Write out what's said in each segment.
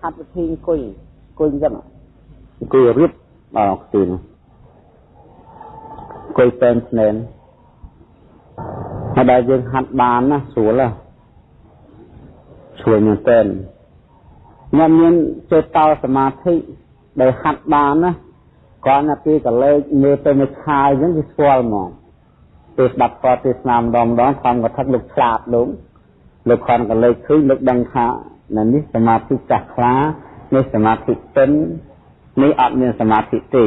ហាត់វិធីអង្គុយអង្គុយអញ្ចឹងអង្គុយរៀបដល់ខ្ទីនោះអង្គុយពេនស្នេនហើយដែលយើងហាត់បានណាស្រួលណាស្រួលមែនទែនខ្ញុំមានចេតតោសមាធិដែលហាត់បានណាគ្រាន់តែពីកលេចមើលទៅមួយខែអញ្ចឹងវាស្គាល់ហ្មងពេលស្ដាប់ពរទេសនាម្ដងម្ដងខំកថាលោកឆ្លាតលោកលោកខំកលេចឃើញលោកដឹងថា នៅនេះសមាធិចាស់ខ្លានេះសមាធិទិននេះអត់មានសមាធិទេ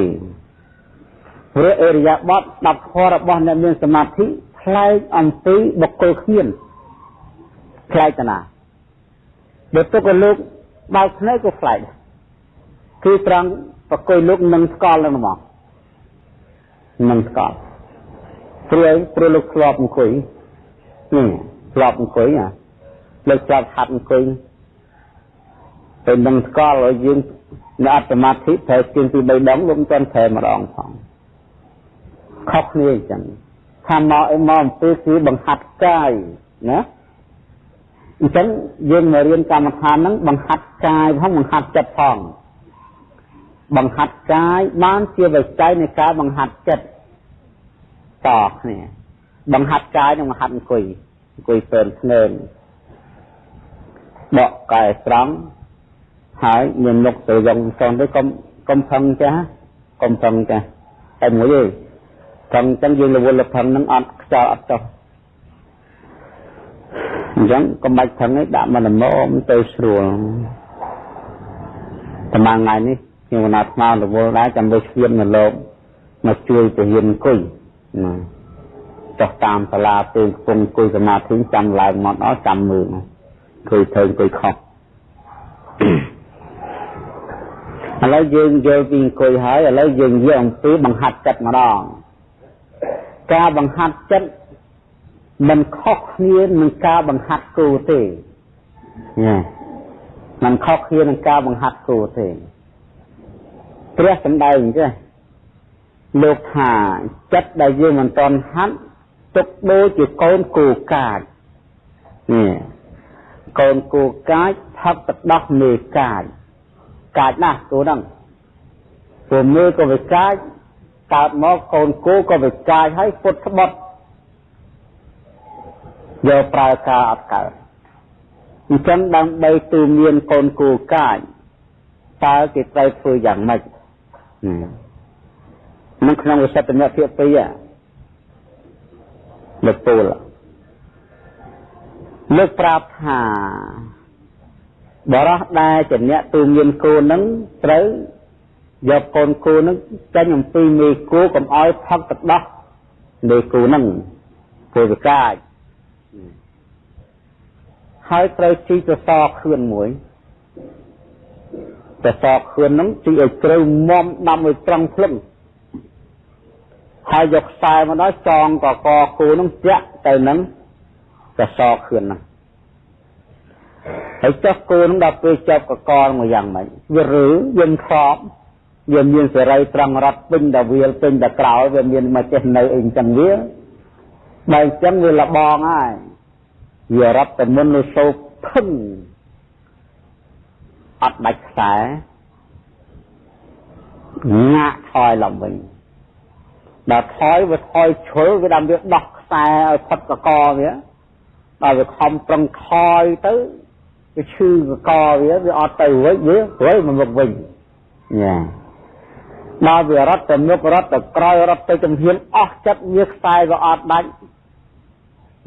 ព្រោះអរិយាបថស្ដាប់ធម៌របស់អ្នកមានសមាធិផ្លែកអំពីបុគ្គលគ្មានផ្លែកតាណាបើទុកឲ្យលោកបើកភ្នែកក៏ផ្លែកគឺត្រង់ប្រគយលោកនឹងស្កល់នឹងហ្មងនឹងស្កល់ព្រោះព្រោះលោកធ្លាប់អង្គុយនេះធ្លាប់អង្គុយណាលោកធ្លាប់ហាត់អង្គុយ ទៅនឹងស្កល់ឲ្យយើងនៅអត្តមាធិត្រូវជាងពី3ដងលោកមិនទាន់ប្រែម្ដងផងខុសគ្នាអញ្ចឹងថាមកអីមកអំពីគឺបង្ហាត់កាយណាអញ្ចឹងយើងមករៀនកម្មដ្ឋានហ្នឹងបង្ហាត់កាយផងបង្ហាត់ចិត្តផងបង្ហាត់កាយបានជាវិស័យនៃការបង្ហាត់ចិត្តតគ្នាបង្ហាត់កាយនិងបង្ហាត់អង្គុយអង្គុយពើធ្ងើនបកកាយស្រង់ ហើយមានមុខទៅយងសងទៅកុំកុំផឹងចាស់កុំផឹងចាស់តែមួយទេផឹងចឹងយើងរវល់លផឹងនឹងអត់ខ្យល់អត់ចុះអញ្ចឹងកុំបាច់ផឹងឯងដាក់មកល្មមទៅស្រួលប្រហែលថ្ងៃនេះខ្ញុំណាត់ស្មៅរវល់ដែរចាំទៅស្វៀននៅលោកមកជួយទៅហ៊ានអង្គុយណាចុះតាមសាលាពេលកំពុងអង្គុយសមាធិចាំឡើងមកអត់ចាំមើលឃើញធ្វើអង្គុយខុស ឥឡូវយើងយល់ពីអង្គុយហើយឥឡូវយើងយកអំពីបង្ហាត់ចិត្តម្ដងការបង្ហាត់ចិត្តមិនខុសគ្នានឹងការបង្ហាត់គូទេណាมันខុសគ្នានឹងការបង្ហាត់គូទេព្រះសម្ដែងចេះលោកថាចិត្តដែលយើងមិនតន់ហាត់ទុកដូចជាកូនគូកាចនេះកូនគូកាចផឹកទឹកដោះមេកាច កាចណាស់គូហ្នឹងព្រោះមេក៏វាកាចកើតមកកូនគូក៏វាកាចហើយពុតស្បត់យកប្រើការអត់កើតអញ្ចឹងដើម្បីទូមានកូនគូកាចតើគេត្រូវធ្វើយ៉ាងម៉េចនឹងក្នុងវិសិទ្ធនៈភាគ2លោកពូលលើកប្រាប់ថា បរោះដែលជាអ្នកទូមានគោនឹងត្រូវយកកូនគោនឹងចេញអំពីមេគោកុំឲ្យផឹកទឹកដោះមេគោនឹងពុទ្ធកាយហើយត្រូវជីកសសខឿនមួយសសខឿននឹងជីឲ្យជ្រៅមុំដាំឲ្យត្រង់ភ្លឹងហើយយកខ្សែមកដល់ចងកកគូនឹងចាក់ទៅនឹងសសខឿនហ្នឹង ហើយចុះគូនឹងដល់ពេលចាប់កកមកយ៉ាងម៉េចវាឬយើងខប់វាមានសេរីត្រង់រត់ពេញតែវាលពេញតែក្រោយវាមានមកចេះនៅអីចឹងវាបើអញ្ចឹងវាលបងហើយវារត់ទៅមុននៅសោកភឹងអត់ដាច់ខ្សែងាក់ថយឡើងវិញដល់ថយវាថយជ្រុលវាដល់វាដោះខ្សែឲ្យផុតកកវាដល់វាខំប្រឹងថយទៅ វាឈឺកកវាវាអត់ទៅវិញវាវិញមកមុខវិញញ៉ាដល់វារត់ទៅមុខរត់ទៅក្រោយរត់ទៅជំហានអស់ចិត្តវាខ្សែក៏អត់ដាច់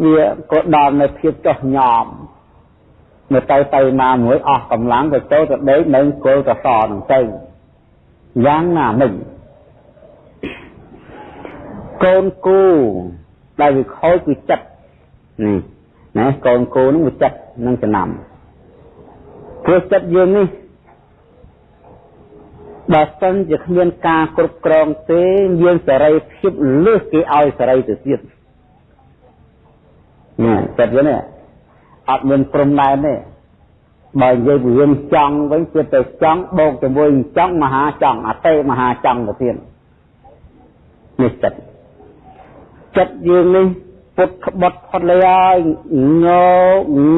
វាក៏ដល់នៅភាពចោះញោមនៅទៅទៅណាមួយអស់កម្លាំងទៅចូលទៅដេកនៅគល់កសនឹងទៅយ៉ាងណាមិញកូនគូដែលវាខូចគឺចិត្តនេះណាកូនគូនឹងវាចិត្តនឹងចំណាំ ព្រោះចិត្តយើងនេះបើសិនជាគ្មានការគ្រប់គ្រងទេយើងសេរីភាពលើសគេឲ្យសេរីទៅទៀតនេះចិត្តវិញអត់មានព្រំដែនទេបើនិយាយពីរឿងចង់វិញគឺទៅចង់បូកជាមួយចង់មហាចង់អតេមហាចង់ទៅទៀតនេះចិត្តចិត្តយើងនេះពុតក្បត់ផុតលើហើយង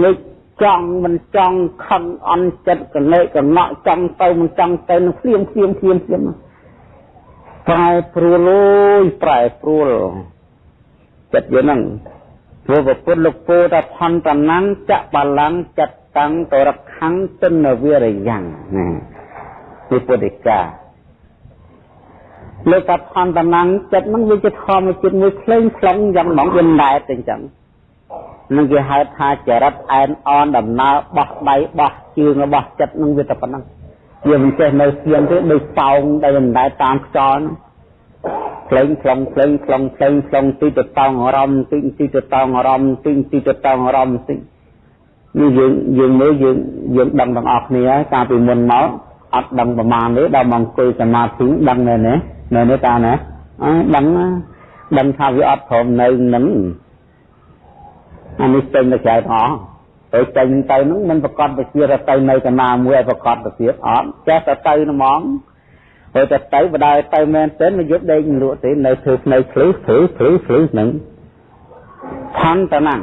ងឹក ចង់មិនចង់ខឹងអន់ចិត្តកលេកកណក់ចង់ទៅមិនចង់ទៅនឹងភ្លាមភ្លាមភ្លាមភ្លាមប្រែព្រួលអូយប្រែព្រួលចិត្តយើងហ្នឹងព្រោះពុទ្ធលោកពោថាផន្តនាំងចបលាំងចិត្តតាំងតរខੰទនវិរិយ៉ាងណាពីពុទ្ធិកាលោកថាផន្តនាំងចិត្តហ្នឹងវាជាធម្មជាតិមួយផ្លេងផ្លុងយ៉ាងហ្មងវាណែតអញ្ចឹង នឹងគេហៅថាចរិតអែនអនដំណើរបោះដៃបោះជើងរបស់ចិត្តនឹងវាតែប៉ុណ្ណឹងវាមិនចេះនៅស្ងៀមទេដូចសោងដែលមិនដែលតាមខ្យល់ផ្លេងខ្លងផ្លេងខ្លងផ្លេងខ្លងទីទៅតង់អារម្មណ៍ទីទីទៅតង់អារម្មណ៍ទីទីទៅតង់អារម្មណ៍ទីនេះយើងយើងមើលយើងយើងដឹងទាំងអស់គ្នាកាលពីមុនមកអត់ដឹងប្រមាណទេដល់មកអង្គុយសមាធិដឹងនៅនេះនៅនេះតាណាអើដឹងដឹងថាវាអត់ព្រមនៅនឹង អានេះចេញទៅក្រៅផងទៅចេញទៅហ្នឹងមិនប្រកាសទៅជាទៅនៅកណាមួយឲ្យប្រកាសទៅទៀតអត់ចេះតែទៅហ្មងទៅតែទៅបដៅទៅមែនទេមកយកដេកមិនលក់ទេនៅធ្វើភ្នែកភ្លឺភ្លឺភ្លឺភ្លឺហ្នឹងផន្តណាំង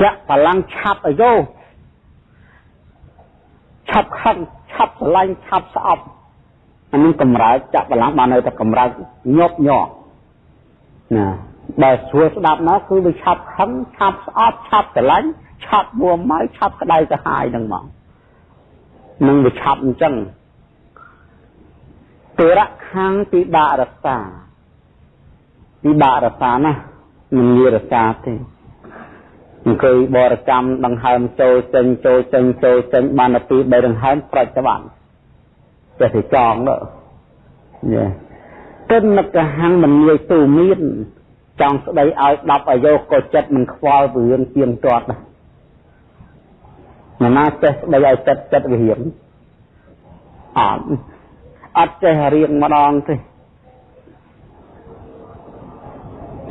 ចាក់បលាំងឆាប់អាយោឆាប់ខឹងឆាប់ស្រឡាញ់ឆាប់ស្អប់អានេះកម្រើកចាក់បលាំងបាននៅតែកម្រើកញាប់ញ័រណា បើស្រួលស្ដាប់មកគឺវាឆាប់ខឹងឆាប់ស្អប់ឆាប់ស្រឡាញ់ឆាប់មួម៉ៅឆាប់ក្តៅក្រហាយនឹងមកនឹងវាឆាប់អញ្ចឹងទរៈខាងពិបាករសាពិបាករសាណាមិនងាយរសាទេអង្គុយបរិកម្មដង្ហើមចូលចេញចូលចេញចូលចេញបានទៅពី3ដង្ហើមប្រតិបត្តិចេះតែចងទៅយេកិនកហੰមិនងាយទូមាន ចង់ស្ដីឲ្យ10អាយុក៏ចិត្តមិនខ្វល់ពីរឿងទៀងទាត់ដែរណាចេះស្ដីឲ្យចិត្តចិត្តវិរៀងអត់អត់ចេះរៀងម្ដងទេ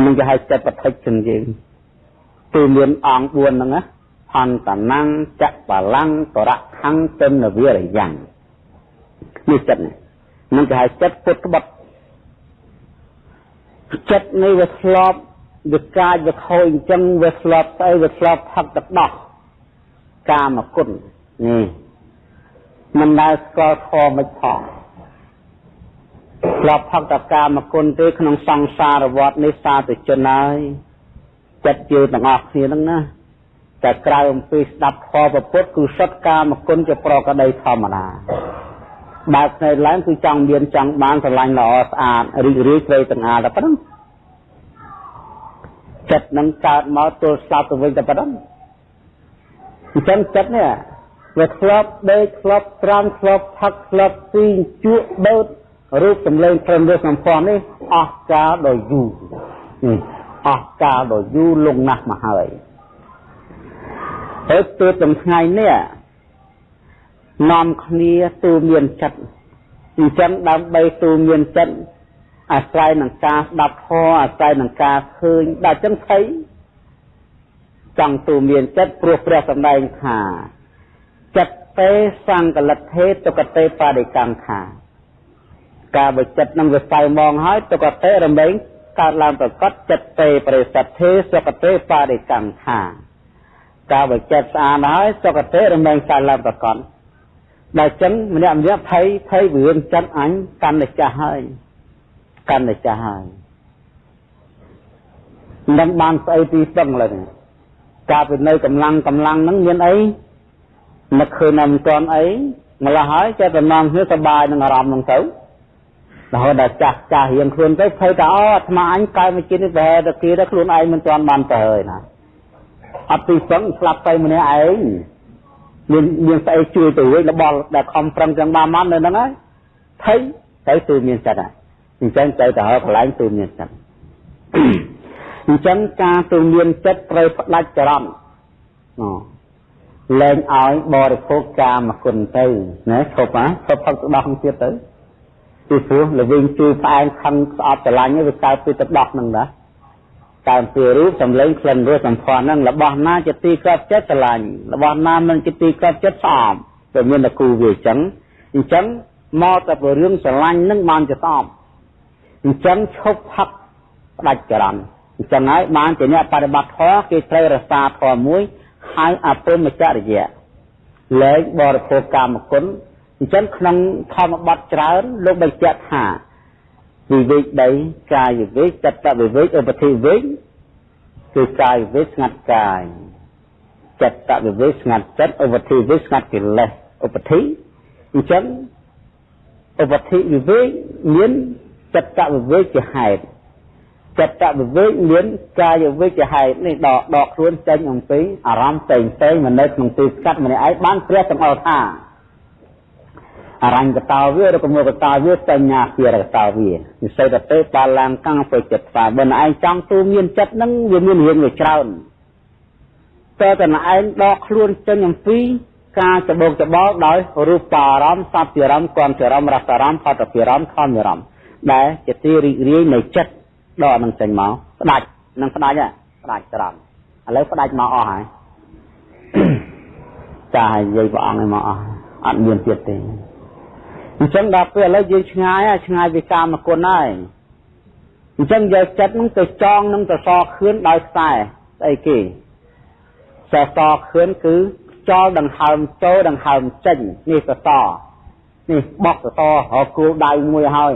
នឹងគេហៅចិត្តបតិចជាងយើងគឺមានអង្គ4ហ្នឹងណាអន្តនាំងចបលាំងតរៈខੰទិនវិរិយ៉ាងនេះចិត្តនេះនឹងគេហៅចិត្តពុតក្បត់ ចិត្តនេះវាធ្លាប់វាកាចវាខូចអញ្ចឹងវាធ្លាប់ស្អីវាធ្លាប់ផឹកទឹកដោះកាមគុណនេះមិនដែលស្គាល់ធម៌មិនផងធ្លាប់ផឹកតកាមគុណទេក្នុងសង្សារវដ្តនេះសាធុជនហើយចិត្តជឿទាំងអស់គ្នាហ្នឹងណាតែក្រៅអំពីស្ដាប់ធម៌ពុទ្ធគឺសុទ្ធកាមគុណជាប្រកដីធម្មតា បើកភ្នែកឡើងគឺចង់មានចង់បានស្រឡាញ់ល្អស្អាតរីករាយព្រៃទាំងអាតែប៉ុណ្ណឹងចិត្តនឹងកើតមកទល់ស្លាប់ទៅវិញតែប៉ុណ្ណឹងអញ្ចឹងចិត្តនេះវាធ្លាប់ដេកធ្លាប់ត្រាំធ្លាប់ផឹកធ្លាប់ស៊ីជក់ដោតរូបសម្លេងព្រមរសសម្ព័ន្ធនេះអស់កាលដ៏យូរអស់កាលដ៏យូរលងណាស់មកហើយហើយទើបទាំងថ្ងៃនេះ នាំគ្នាទូមានចិត្តអញ្ចឹងដើម្បីទូមានចិត្តអាស្រ័យនឹងការស្ដាប់ធម៌អាស្រ័យនឹងការឃើញដល់ចឹងភ័យចង់ទូមានចិត្តព្រោះព្រះសម្ដែងថាចិត្តទេសង្កលិទ្ធេទុគតេបរិកម្មថាការបើចិត្តនឹងវាសៅមងហើយទុគតេរមែងកើតឡើងប្រកបចិត្តទេបរិសទ្ធេសុគតេបរិកម្មថាការបើចិត្តស្អាតហើយសុគតេរមែងកើតឡើងប្រកប ដល់ចឹងម្នាក់ម្នាក់ភ័យភ័យវឿនចិត្តអញកាន់តែចាស់ហើយកាន់តែចាស់ហើយនឹងបានស្អីទីស្ទឹងឡើយការពីនៅកម្លាំងកម្លាំងហ្នឹងមានអីមកឃើញតែមិនទាន់អីម្ល៉េះហើយចេះតែនាំគ្នាសប្បាយនឹងអារម្មណ៍ហ្នឹងទៅរហូតដល់ចាស់ចាស់រៀងខ្លួនទៅភ័យថាអូអាត្មាអញកើតមកជាតិនេះប្រហែលតែគេដល់ខ្លួនឯងមិនទាន់បានទៅហើយណាអត់ទីស្ទឹងស្លាប់ទៅម្នាក់ឯង មានមានស្អីជួយទៅវិញរបស់ដែលខំប្រឹងទាំងបានមកនៅហ្នឹងហើយថៃទៅទូមានចិត្តហើយអញ្ចឹងទៅទៅហើកន្លែងទូមានចិត្តអញ្ចឹងការទូមានចិត្តត្រូវផ្ដាច់ចរន្តលែងឲ្យបរិភោគកាមគុណទៅណាឈប់ហ៎ឈប់ផឹកទឹកដោះទៀតទៅពីព្រោះល្វិញជួយផ្អែមខឹងស្អប់ស្រឡាញ់វាកើតពីទឹកដោះហ្នឹងណា តាមពីរូបសម្លេងក្លិនរសសម្ផស្សហ្នឹងរបស់ណាជាទីកប់ចិត្តស្រឡាញ់របស់ណាមិនជាទីកប់ចិត្តស្អប់តែមានតែគូវាអញ្ចឹងអញ្ចឹងមកតែពីរឿងស្រឡាញ់ហ្នឹងបានជាស្អប់អញ្ចឹងឈប់ផឹកផ្ដាច់ចរន្តអញ្ចឹងហើយបានជាអ្នកបប្រតិបត្តិធម៌គេត្រូវរក្សាធម៌មួយហៅអពុមចរិយៈលែងបរិភោគកាមគុណអញ្ចឹងក្នុងធម្មបទច្រើនលោកបញ្ជាក់ថា វិវេកដីកាយវិវេកចិត្តវិវេកឧបធិវិវេកគឺកាយវិវេកស្ងាត់កាយចិត្តវិវេកស្ងាត់ចិត្តឧបធិវិវេកស្ងាត់កិលេសឧបធិអញ្ចឹងឧបធិវិវេកមានចិត្តវិវេកជាហេតុចិត្តវិវេកមានកាយវិវេកជាហេតុនេះដកដកខ្លួនចេញអំពីអារម្មណ៍ផ្សេងផ្សេងមកនៅក្នុងទីស្កាត់ម្នាក់ឯងបានព្រះសម្អល់ថា អរញ្ញកតោវាឬក៏មកតោវាសញ្ញាពីរកតោវានិសិតទៅបាឡាំកាំងទៅចិត្តថាបើឯងចង់ទូមានចិត្តនឹងវាមានរឿងវាច្រើនតើតើឯងដកខ្លួនចេញអំពីការច្បោកច្បល់ដោយរូបអារម្មណ៍សត្វអារម្មណ៍គំអារម្មណ៍រសអារម្មណ៍ផតអារម្មណ៍ធម្មអារម្មណ៍ដែលជាទីរីករាយនៃចិត្តដកនឹងចេញមកផ្ដាច់នឹងផ្ដាច់ហ៎ផ្ដាច់ត្រង់ឥឡូវផ្ដាច់មកអស់ហើយចាឲ្យនិយាយព្រះអង្គឲ្យមកអស់អត់មានទៀតទេ អញ្ចឹងដល់ពេលឥឡូវយើងឆ្ងាយឆ្ងាយពីកាមគុណហើយអញ្ចឹងយកចិត្តនឹងទៅចងនឹងទៅសខឿនដោយខ្សែស្អីគេសសខឿនគឺខ្យល់ដង្ហើមចូលដង្ហើមចេញនេះសសនេះបកសសរគូលដៃមួយហើយ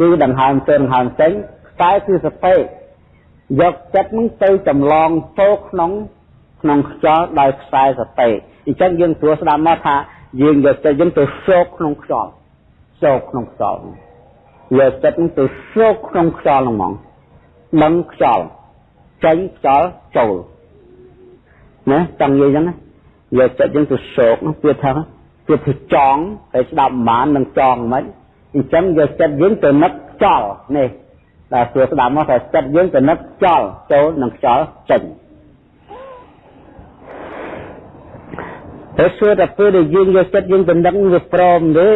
គឺដង្ហើមចូលដង្ហើមចេញខ្សែគឺសតិយកចិត្តនឹងទៅចម្លងចូលក្នុងក្នុងខ្យល់ដោយខ្សែសតិអញ្ចឹងយើងព្រោះស្ដាប់មកថា យើងយកចិត្តយើងទៅសោកក្នុងខ្យល់សោកក្នុងខ្យល់យកចិត្តនឹងទៅសោកក្នុងខ្យល់ហ្នឹងហ្មងដឹងខ្យល់ចេញខ្យល់ចូលណាចង់និយាយចឹងណាយកចិត្តយើងទៅសោកវាថាវាទៅចង់តែស្ដាប់ប្រហែលនឹងចង់មិនអញ្ចឹងយកចិត្តយើងទៅនឹកខ្យល់នេះដែលសួរស្ដាប់មកថាចិត្តយើងទៅនឹកខ្យល់ចូលនឹងខ្យល់ចេញ តែសួរតែពេលដែលយើងយកចិត្តយើងទៅនឹកវាព្រមទេ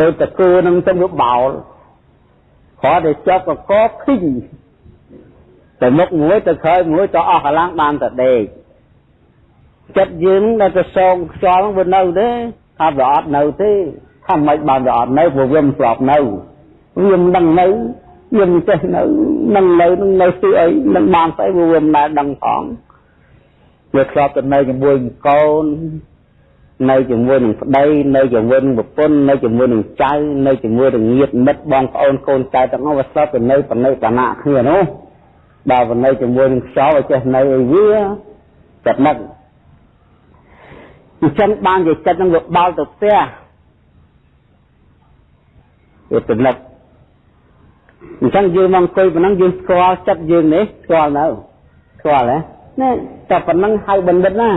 ដោយតកូននឹងទៅវាបោលគ្រាន់តែចាប់កកឃីងទៅមុខមួយទៅក្រោយមួយទៅអស់កម្លាំងបានតែដេកចិត្តយើងដែលទៅសងខ្យល់វានៅទេថាវាអត់នៅទេថាមិនបានវាអត់នៅព្រោះវាមិនស្លាប់នៅវាមិនដឹងនៅវាមិនចេះនៅនឹងនៅនឹងនៅស្អីអីនឹងបានស្អីវាមិនដែលដឹងផង វាធ្លាប់ទៅនៅជាមួយនឹងកូននៅជាមួយនឹងប្តីនៅជាមួយនឹងប្រពន្ធនៅជាមួយនឹងចៅនៅជាមួយនឹងញាតិមិត្តបងប្អូនកូនចៅទាំងអស់វាស្លាប់ទៅនៅបណិបណៈគ្នានោះដល់នៅជាមួយនឹងខ្យល់ឲ្យចេះនៅឲ្យវាចិត្តនឹកអញ្ចឹងបានជាចិត្តនឹងវាបោលទៅផ្ទះវាទៅនឹកអញ្ចឹងយើងមកអង្គុយប៉ុណ្ណឹងយើងស្គាល់ចិត្តយើងនេះស្គាល់នៅស្គាល់ហ៎ ណាតែប៉ុណ្ណឹងហៅបណ្ឌិតណា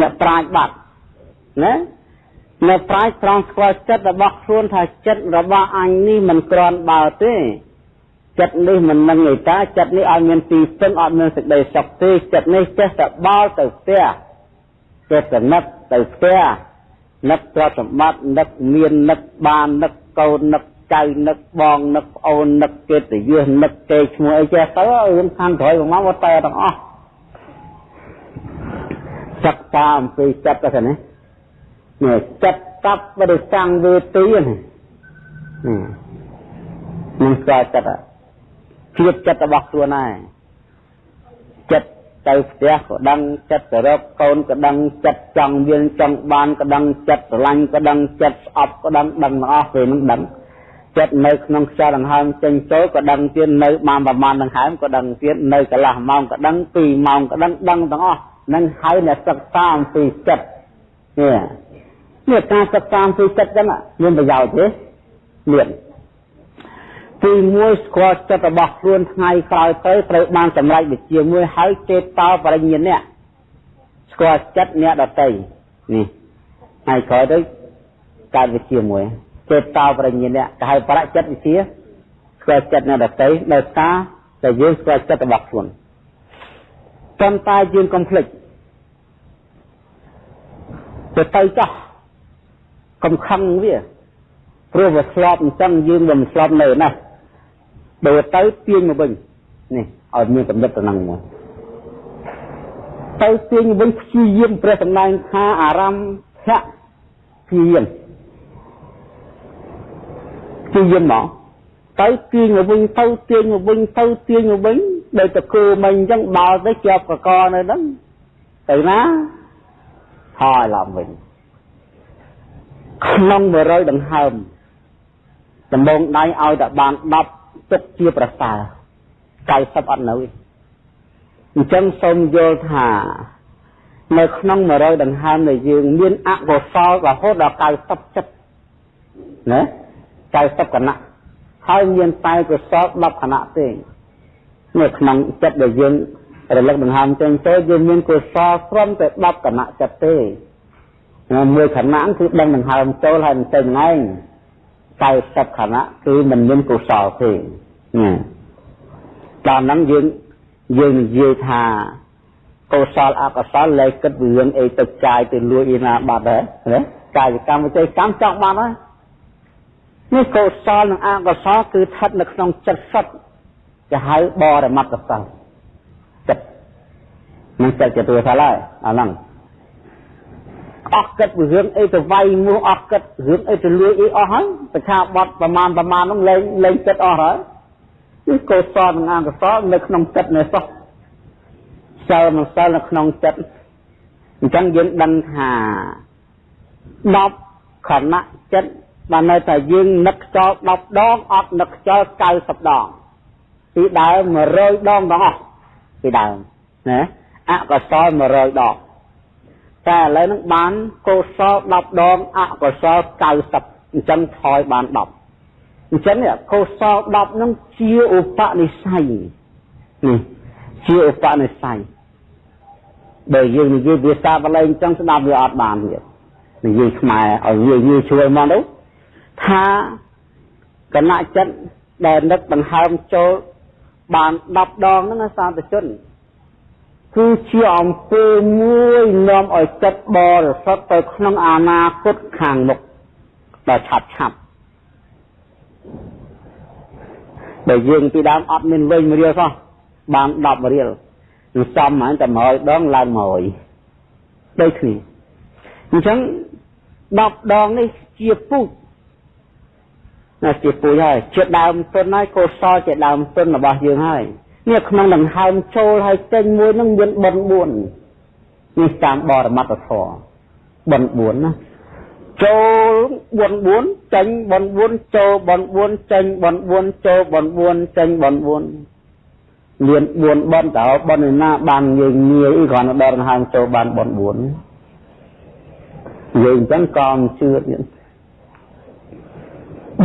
អ្នកប្រាជ្ញបាត់ណាអ្នកប្រាជ្ញត្រង់ស្គាល់ចិត្តរបស់ខ្លួនថាចិត្តរបស់អញនេះមិនក្រាន់បើទេចិត្តនេះមិននឹងឯតាចិត្តនេះឲ្យមានទីពឹងអត់មានសេចក្តីសុខទេចិត្តនេះចេះតែបោលទៅផ្ទះចេះតែនឹកទៅផ្ទះនឹកទ្រព្យសម្បត្តិនឹកមាននឹកបាននឹកកូននឹក ចៅនឹកបងនឹកប្អូននឹកកិត្តិយសនឹកគេឈ្មោះអីចេះទៅរឿងខាងក្រោយមកមកតែទាំងអស់សិក្សាអំពីចិត្តទៅនេះនេះចិត្តតបបរិសង្វេទីនេះនឹងស្គាល់ចិត្តជាតិចិត្តរបស់ខ្លួនឯងចិត្តទៅផ្ទះក៏ដឹងចិត្តទៅរកកូនក៏ដឹងចិត្តចង់មានចង់បានក៏ដឹងចិត្តស្រឡាញ់ក៏ដឹងចិត្តស្អប់ក៏ដឹងដឹងទាំងអស់ពេលហ្នឹងដឹង ចិត្តនៅក្នុងខ្យល់ដង្ហើមចេញចូលក៏ដឹងទៀតនៅបានប្រមាណដង្ហើមក៏ដឹងទៀតនៅកន្លះម៉ោងក៏ដឹង2ម៉ោងក៏ដឹងដឹងទាំងអស់នឹងហើយអ្នកសិក្សាអំពីចិត្តនេះនេះការសិក្សាអំពីចិត្តចឹងមានប្រយោជន៍ទេមានទី1ស្គាល់ចិត្តរបស់ខ្លួនថ្ងៃក្រោយទៅត្រូវបានសម្រេចវិជ្ជាមួយហើយចេតតោបរិញ្ញានេះស្គាល់ចិត្តអ្នកដតីនេះថ្ងៃក្រោយទៅកើតវិជ្ជាមួយ ចេតតោបរិញ្ញានេះគេហៅប្រចិត្តវិជ្ជាស្គាល់ចិត្តអ្នកដតីដោយសារតែយើងស្គាល់ចិត្តរបស់ខ្លួនប៉ុន្តែយើងកុំភ្លេចទៅទៅចោះកុំខឹងវាព្រោះវាស្លាប់អញ្ចឹងយើងមិនស្លាប់នៅណាដូរទៅទាញមកវិញនេះឲ្យមានកំណត់ទៅនឹងមកទៅទាញវិញព្យាយាមព្រះសម្ដែងថាអារម្មណ៍ភៈព្យាយាម ព្យាយាមមកទៅទាញមកវិញទៅទាញមកវិញទៅទាញមកវិញដោយតគូមិញអញ្ចឹងបោទៅជាប់កកនៅហ្នឹងទៅណាហើយឡើងវិញក្នុង100ដង្ហើមដំបងដៃឲ្យតែបាន10ទុកជាប្រសើរ90អត់នៅអញ្ចឹងសូមយល់ថានៅក្នុង100ដង្ហើមនៃយើងមានអកុសលរហូតដល់90ចិត្តណា 90គណៈហើយមានតែកុសល10គណៈទេនៅក្នុងចិត្តដែលយើងរលឹកដង្ហើមចេញទៅយើងមានកុសលត្រឹមតែ10គណៈចិត្តទេមួយខណៈគឺដឹងដង្ហើមចូលហើយមិនចេញឯង90ខណៈគឺមិនមានកុសលទេណាដល់ហ្នឹងយើងយើងនិយាយថាកុសលអកុសលលែងគិតពីរឿងអីទៅចាយទៅលួចឯណាបាត់ហើយណាកាយកម្មវិច័យកម្មចង់បានហើយ នេះកុសលនិងអកុសលគឺស្ថិតនៅក្នុងចិត្តសុទ្ធគេហៅបរមត្តសលចិត្តនឹងចិត្តជាទូថាឡើយអាហ្នឹងអស់គិតពីរឿងអីទៅវាយមោះអស់គិតរឿងអីទៅលួចអីអស់ហើយប្រឆាបត់ប្រមាណប្រមាណនោះលែងលែងចិត្តអស់ហើយនេះកុសលនិងអកុសលនៅក្នុងចិត្តនេះសោះសិលនិងសិលនៅក្នុងចិត្តអញ្ចឹងយើងដឹងថា10ខណៈចិត្ត បាននៅតែយើងនឹកខ្យល់10ដងអត់នឹកខ្យល់90ដងពីដើម100ដងទាំងអស់ពីដើមណាអកុសល100ដងតែឥឡូវហ្នឹងបានកុសល10ដងអកុសល90អញ្ចឹងថយបាន10អញ្ចឹងកុសល10ហ្នឹងជាឧបនិស្ស័យនេះជាឧបនិស្ស័យបើយើងនិយាយភាសាបាលីអញ្ចឹងស្ដាប់វាអត់បានទៀតនិយាយខ្មែរឲ្យងាយងាយជួយមកទៅ ថាគណៈចិត្តដែលនឹកដង្ហើមចូលបាន10ដងហ្នឹងសាធជនគឺជាអំពើមួយនាំឲ្យចិត្តបរិសុទ្ធទៅក្នុងអនាគតខាងមុខដល់ឆាប់ឆាប់បើយើងពីដើមអត់មានវិញរៀលសោះបាន10រៀលនឹងសំហ្នឹងតែ100ដងឡើង100ដូចគ្នាអញ្ចឹង10ដងនេះជាពុជ ណាជាពុជហើយជាដើមទុនហើយកុសលជាដើមទុនរបស់យើងហើយនេះក្នុងដង្ហើមចូលហើយចេញមួយនឹងមានបន4នេះតាមបរមត្តធម៌បន4ណាចូលបន4ចេញបន4ចូលបន4ចេញបន4ចូលបន4ចេញបន4មាន4បនតើបនណាបានងាយងាយគ្រាន់តែដកដង្ហើមចូលបានបន4យើងអញ្ចឹងក៏មិនជឿទៀត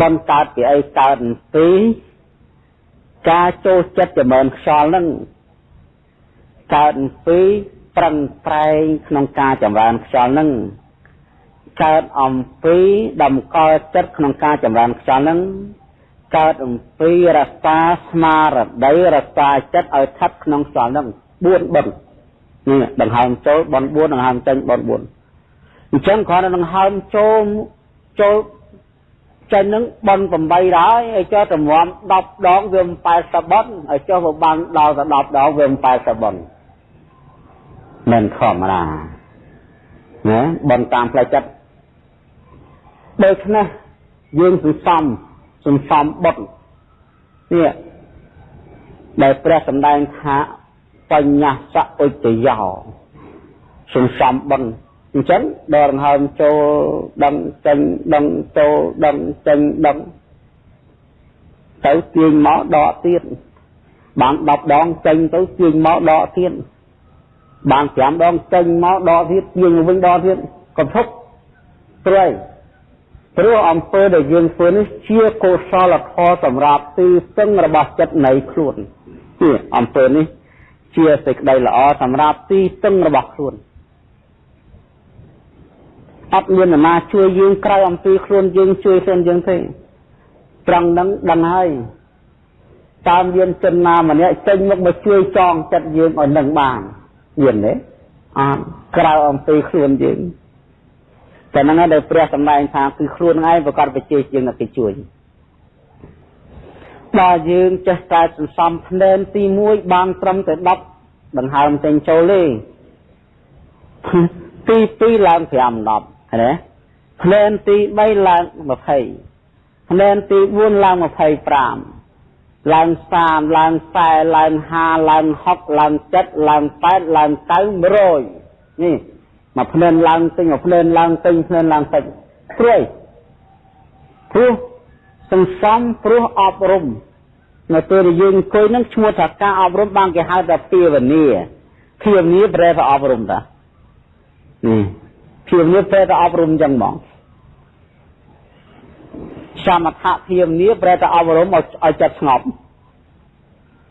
បនកើតពីអីកើតពីការចូលចិត្តចម្រើនខ្យល់នឹងកើតពីប្រឹងប្រែងក្នុងការចម្រើនខ្យល់នឹងកើតអំពីតម្កល់ចិត្តក្នុងការចម្រើនខ្យល់នឹងកើតអំពីរសាស្មារតីរសាចិត្តឲ្យស្ថិតក្នុងខ្យល់នឹង4បឹងនេះដង្ហើមចូលបន4ដង្ហើមចេញបន4អញ្ចឹងគ្រាន់តែដង្ហើមចូលចូល ចេញនឹងបន8ដែរឲ្យចុះតម្រាំ10ដងវា80បនឲ្យចុះវាបានដល់ទៅ10ដងវា80បនមិនធម្មតាណាបនតាមផ្លូវចិត្តដូច្នេះយើងសន្សំសន្សំបុត្រនេះដែលព្រះសម្ដែងថាបញ្ញសៈឧត្តយោសន្សំបុណ្យ អញ្ចឹងដល់ដង្ហើមចូលដឹងចេញដឹងចូលដឹងចេញដឹងទៅទាញមកដកទៀតបាន10ដងចេញទៅទាញមកដកទៀតបាន5ដងចេញមកដកទៀតទាញវិញដកទៀតកុំធុកព្រៃព្រោះអំពើដែលយើងធ្វើនេះជាកុសលធម៌សម្រាប់ទីពឹងរបស់ចិត្តនៃខ្លួននេះអំពើនេះជាសេចក្តីល្អសម្រាប់ទីពឹងរបស់ខ្លួន អត់មានណាជួយយើងក្រៅអំពីខ្លួនយើងជួយខ្លួនយើងទេត្រង់ហ្នឹងដឹងហើយតាមមានចិនណាម្នាក់ចេញមកមកជួយចងចិត្តយើងឲ្យនឹងបានមានទេអត់ក្រៅអំពីខ្លួនយើងតែហ្នឹងដែលព្រះសម្ដែងថាគឺខ្លួនឯងប្រកាសវិជ័យជាងគេជួយដល់យើងចេះតែសន្សំភ្នែនទី1បានត្រឹមតែ10ដង្ហើមចេញចូលទេទី2ឡើង5 10 ណាភ្នែនទី3ឡើង20ភ្នែនទី4ឡើង25ឡើង30ឡើង40ឡើង50ឡើង60ឡើង7ឡើង8ឡើង9 100នេះមកភ្លើនឡើងទិញមកភ្លើនឡើងទិញភ្លើនឡើងតិចព្រួយព្រោះសន្សំព្រោះអប់រំនៅពេលដែលយើងអង្គុយនឹងឈ្មោះថាការអប់រំបានគេហៅថាភាវនាភាវនាប្រែថាអប់រំតានេះ ភាវនាប្រែថាអប់រំចឹងហ្មងសមថៈភាវនាប្រែថាអប់រំឲ្យឲ្យចិត្តស្ងប់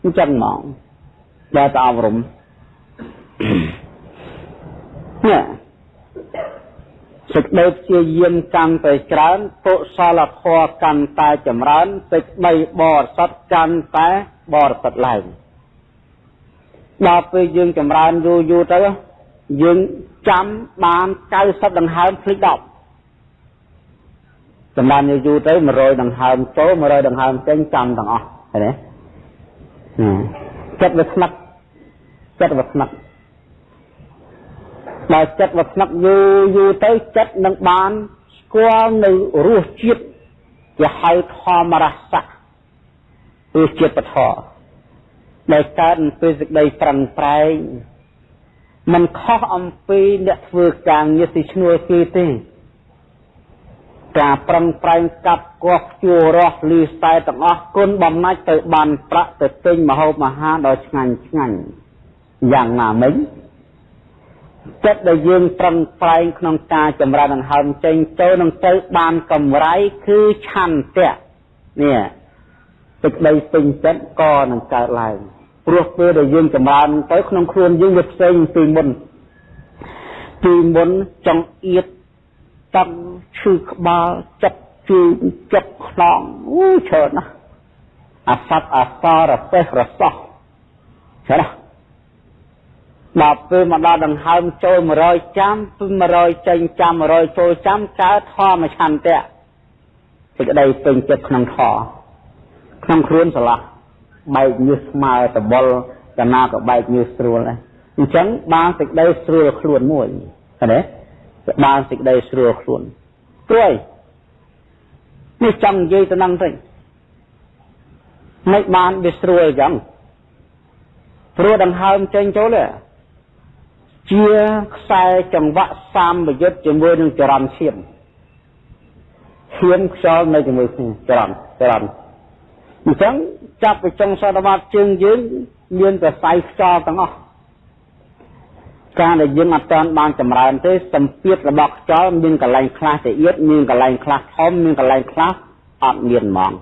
អញ្ចឹងហ្មងប្រែថាអប់រំនេះសេចក្តីព្យាយាមកាន់តែច្រើនកុសលធម៌កាន់តែចម្រើនសេចក្តីបរិសុទ្ធកាន់តែបរិសុទ្ធឡើងដល់ពេលយើងចម្រើនយូរយូរទៅ យើងចាំបាន90ដង្ហើមភ្លេច10ចម្រើនយូរយូរទៅ100ដង្ហើមចូល100ដង្ហើមចេញចាំទាំងអស់ឃើញទេចិត្តវាស្នឹកចិត្តវាស្នឹកបើចិត្តវាស្នឹកយូរយូរទៅចិត្តនឹងបានស្គាល់នៅរសជាតិជាហៅធម្មរសៈរសជាតិពធដែលកើតពីសេចក្តីប្រឹងប្រែង มันខុសអំពីអ្នកធ្វើការងារទីឈ្នួលគេទេការប្រឹងប្រែងកាប់កោះជួរស់លីខ្សែទាំងអស់គុណបំណាច់ទៅបានប្រាក់ទៅទិញមហូបអាហារដ៏ឆ្ងាញ់ឆ្ងាញ់យ៉ាងណាមិញចិត្តដែលយើងប្រឹងប្រែងក្នុងការចម្រើនដង្ហើមចេញចូលនឹងទៅបានកម្រៃគឺឆន្ទៈនេះសេចក្តីពេញចិត្តក៏នឹងកើតឡើង ព្រោះពេលដែលយើងចម្រើនទៅក្នុងខ្លួនយើងវាផ្សេងពីមុនពីមុនចង្អៀតតឹងឈឺក្បាលចិត្តជឿចិត្តខ្នងអូច្រើនណាស់អាសត្វអាសារសេះរសោះច្រើនណាស់ដល់ពេលមកដល់ដង្ហើមចូល100ចាំ200ចេញចាំ100ចូលចាំកើតធម៌ឆន្ទៈសេចក្តីពេញចិត្តក្នុងធម៌ក្នុងខ្លួនស្រឡះ បែកញើសស្មើតបុលកណាក៏បែកញើសស្រួលដែរអញ្ចឹងបានសេចក្តីស្រួលខ្លួនមួយឃើញទេបានសេចក្តីស្រួលខ្លួនព្រួយនេះចង់និយាយទៅនឹងទៅមិនបានវាស្រួលអញ្ចឹងព្រោះដង្ហើមចេញចូលទេជាខ្សែចង្វាក់សម្បយុទ្ធជាមួយនឹងចរន្តឈាមឈាមខ្យល់នៅជាមួយគ្នាចរន្តចរន្តអញ្ចឹង ចាប់ពីចុងសតវត្សជើងយើង មានប្រស័យខ្យល់ទាំងអស់ការដែលយើងអត់ទាន់បានចម្រើនទេសម្ពាធរបស់ខ្យល់មានកន្លែងខ្លះទៅទៀតមានកន្លែងខ្លះធំមានកន្លែងខ្លះអត់មានហ្មង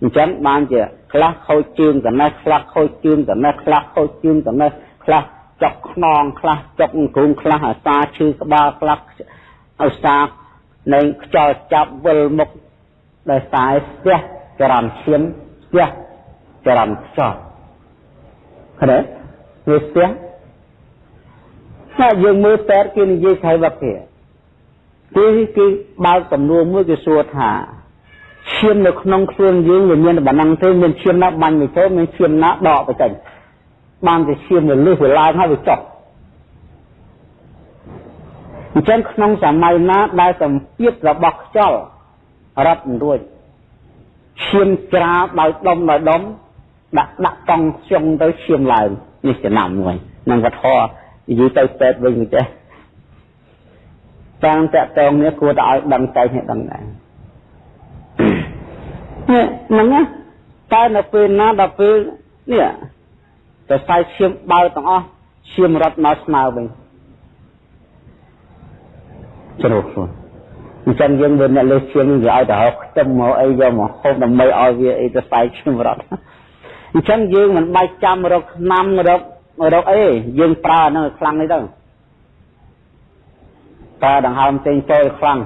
អញ្ចឹងបានជាខ្លះខូចជើងកណេះខ្លះខូចជើងកណេះខ្លះខូចជើងកណេះខ្លះចុកខ្នងខ្លះចុកអង្គុងខ្លះអាសាឈឺក្បាលខ្លះអាសានៅខ្យល់ចាប់វិលមុខដោយសារស្ទះចរន្តឈាមស្ទះ ចរន្តខ្យល់ឃើញទេវាស្ទះតែយើងមើលតែគេនិយាយខៃវកគេគឺគឺបើកសំណួរមួយគេសួរថាឈាមនៅក្នុងខ្លួនយើងវាមានប៉ុណ្ណឹងទេមានឈាមណាបាញ់ទៅចូលមានឈាមណាដកទៅចេញបានតែឈាមវាលឹះវាឡើងហើយវាចុះអញ្ចឹងក្នុងសម័យណាដែលសម្ពាធរបស់ខ្យល់រត់មិនរួចឈាមច្រាលដោយដុំដោយដុំ ដាក់ដាក់តង់ខ្ជុងទៅឈាមឡើងនេះចំណាំមួយនឹងវត្ថុនិយាយទៅពេទ្យវិញទេតាមតកតងនេះគួរតែឲ្យដឹងใจនេះដឹងដែរនេះហ្នឹងណាតែនៅពេលណាដល់ពេលនេះតែខ្សែឈាមបើទាំងអស់ឈាមរត់មកស្មើវិញជ្រុះខ្លួនអញ្ចឹងយើងវាអ្នកលេសឈាមវាឲ្យទៅហៅខ្ទឹមមកអីយកមកហូបដើម្បីឲ្យវាអីទៅខ្សែឈាមរត់ អញ្ចឹងយើងមិនបាច់ចាំរកឆ្នាំរករកអីយើងប្រើហ្នឹងខ្លាំងនេះទៅប្រើដង្ហើមផ្សេងចូលខ្លាំង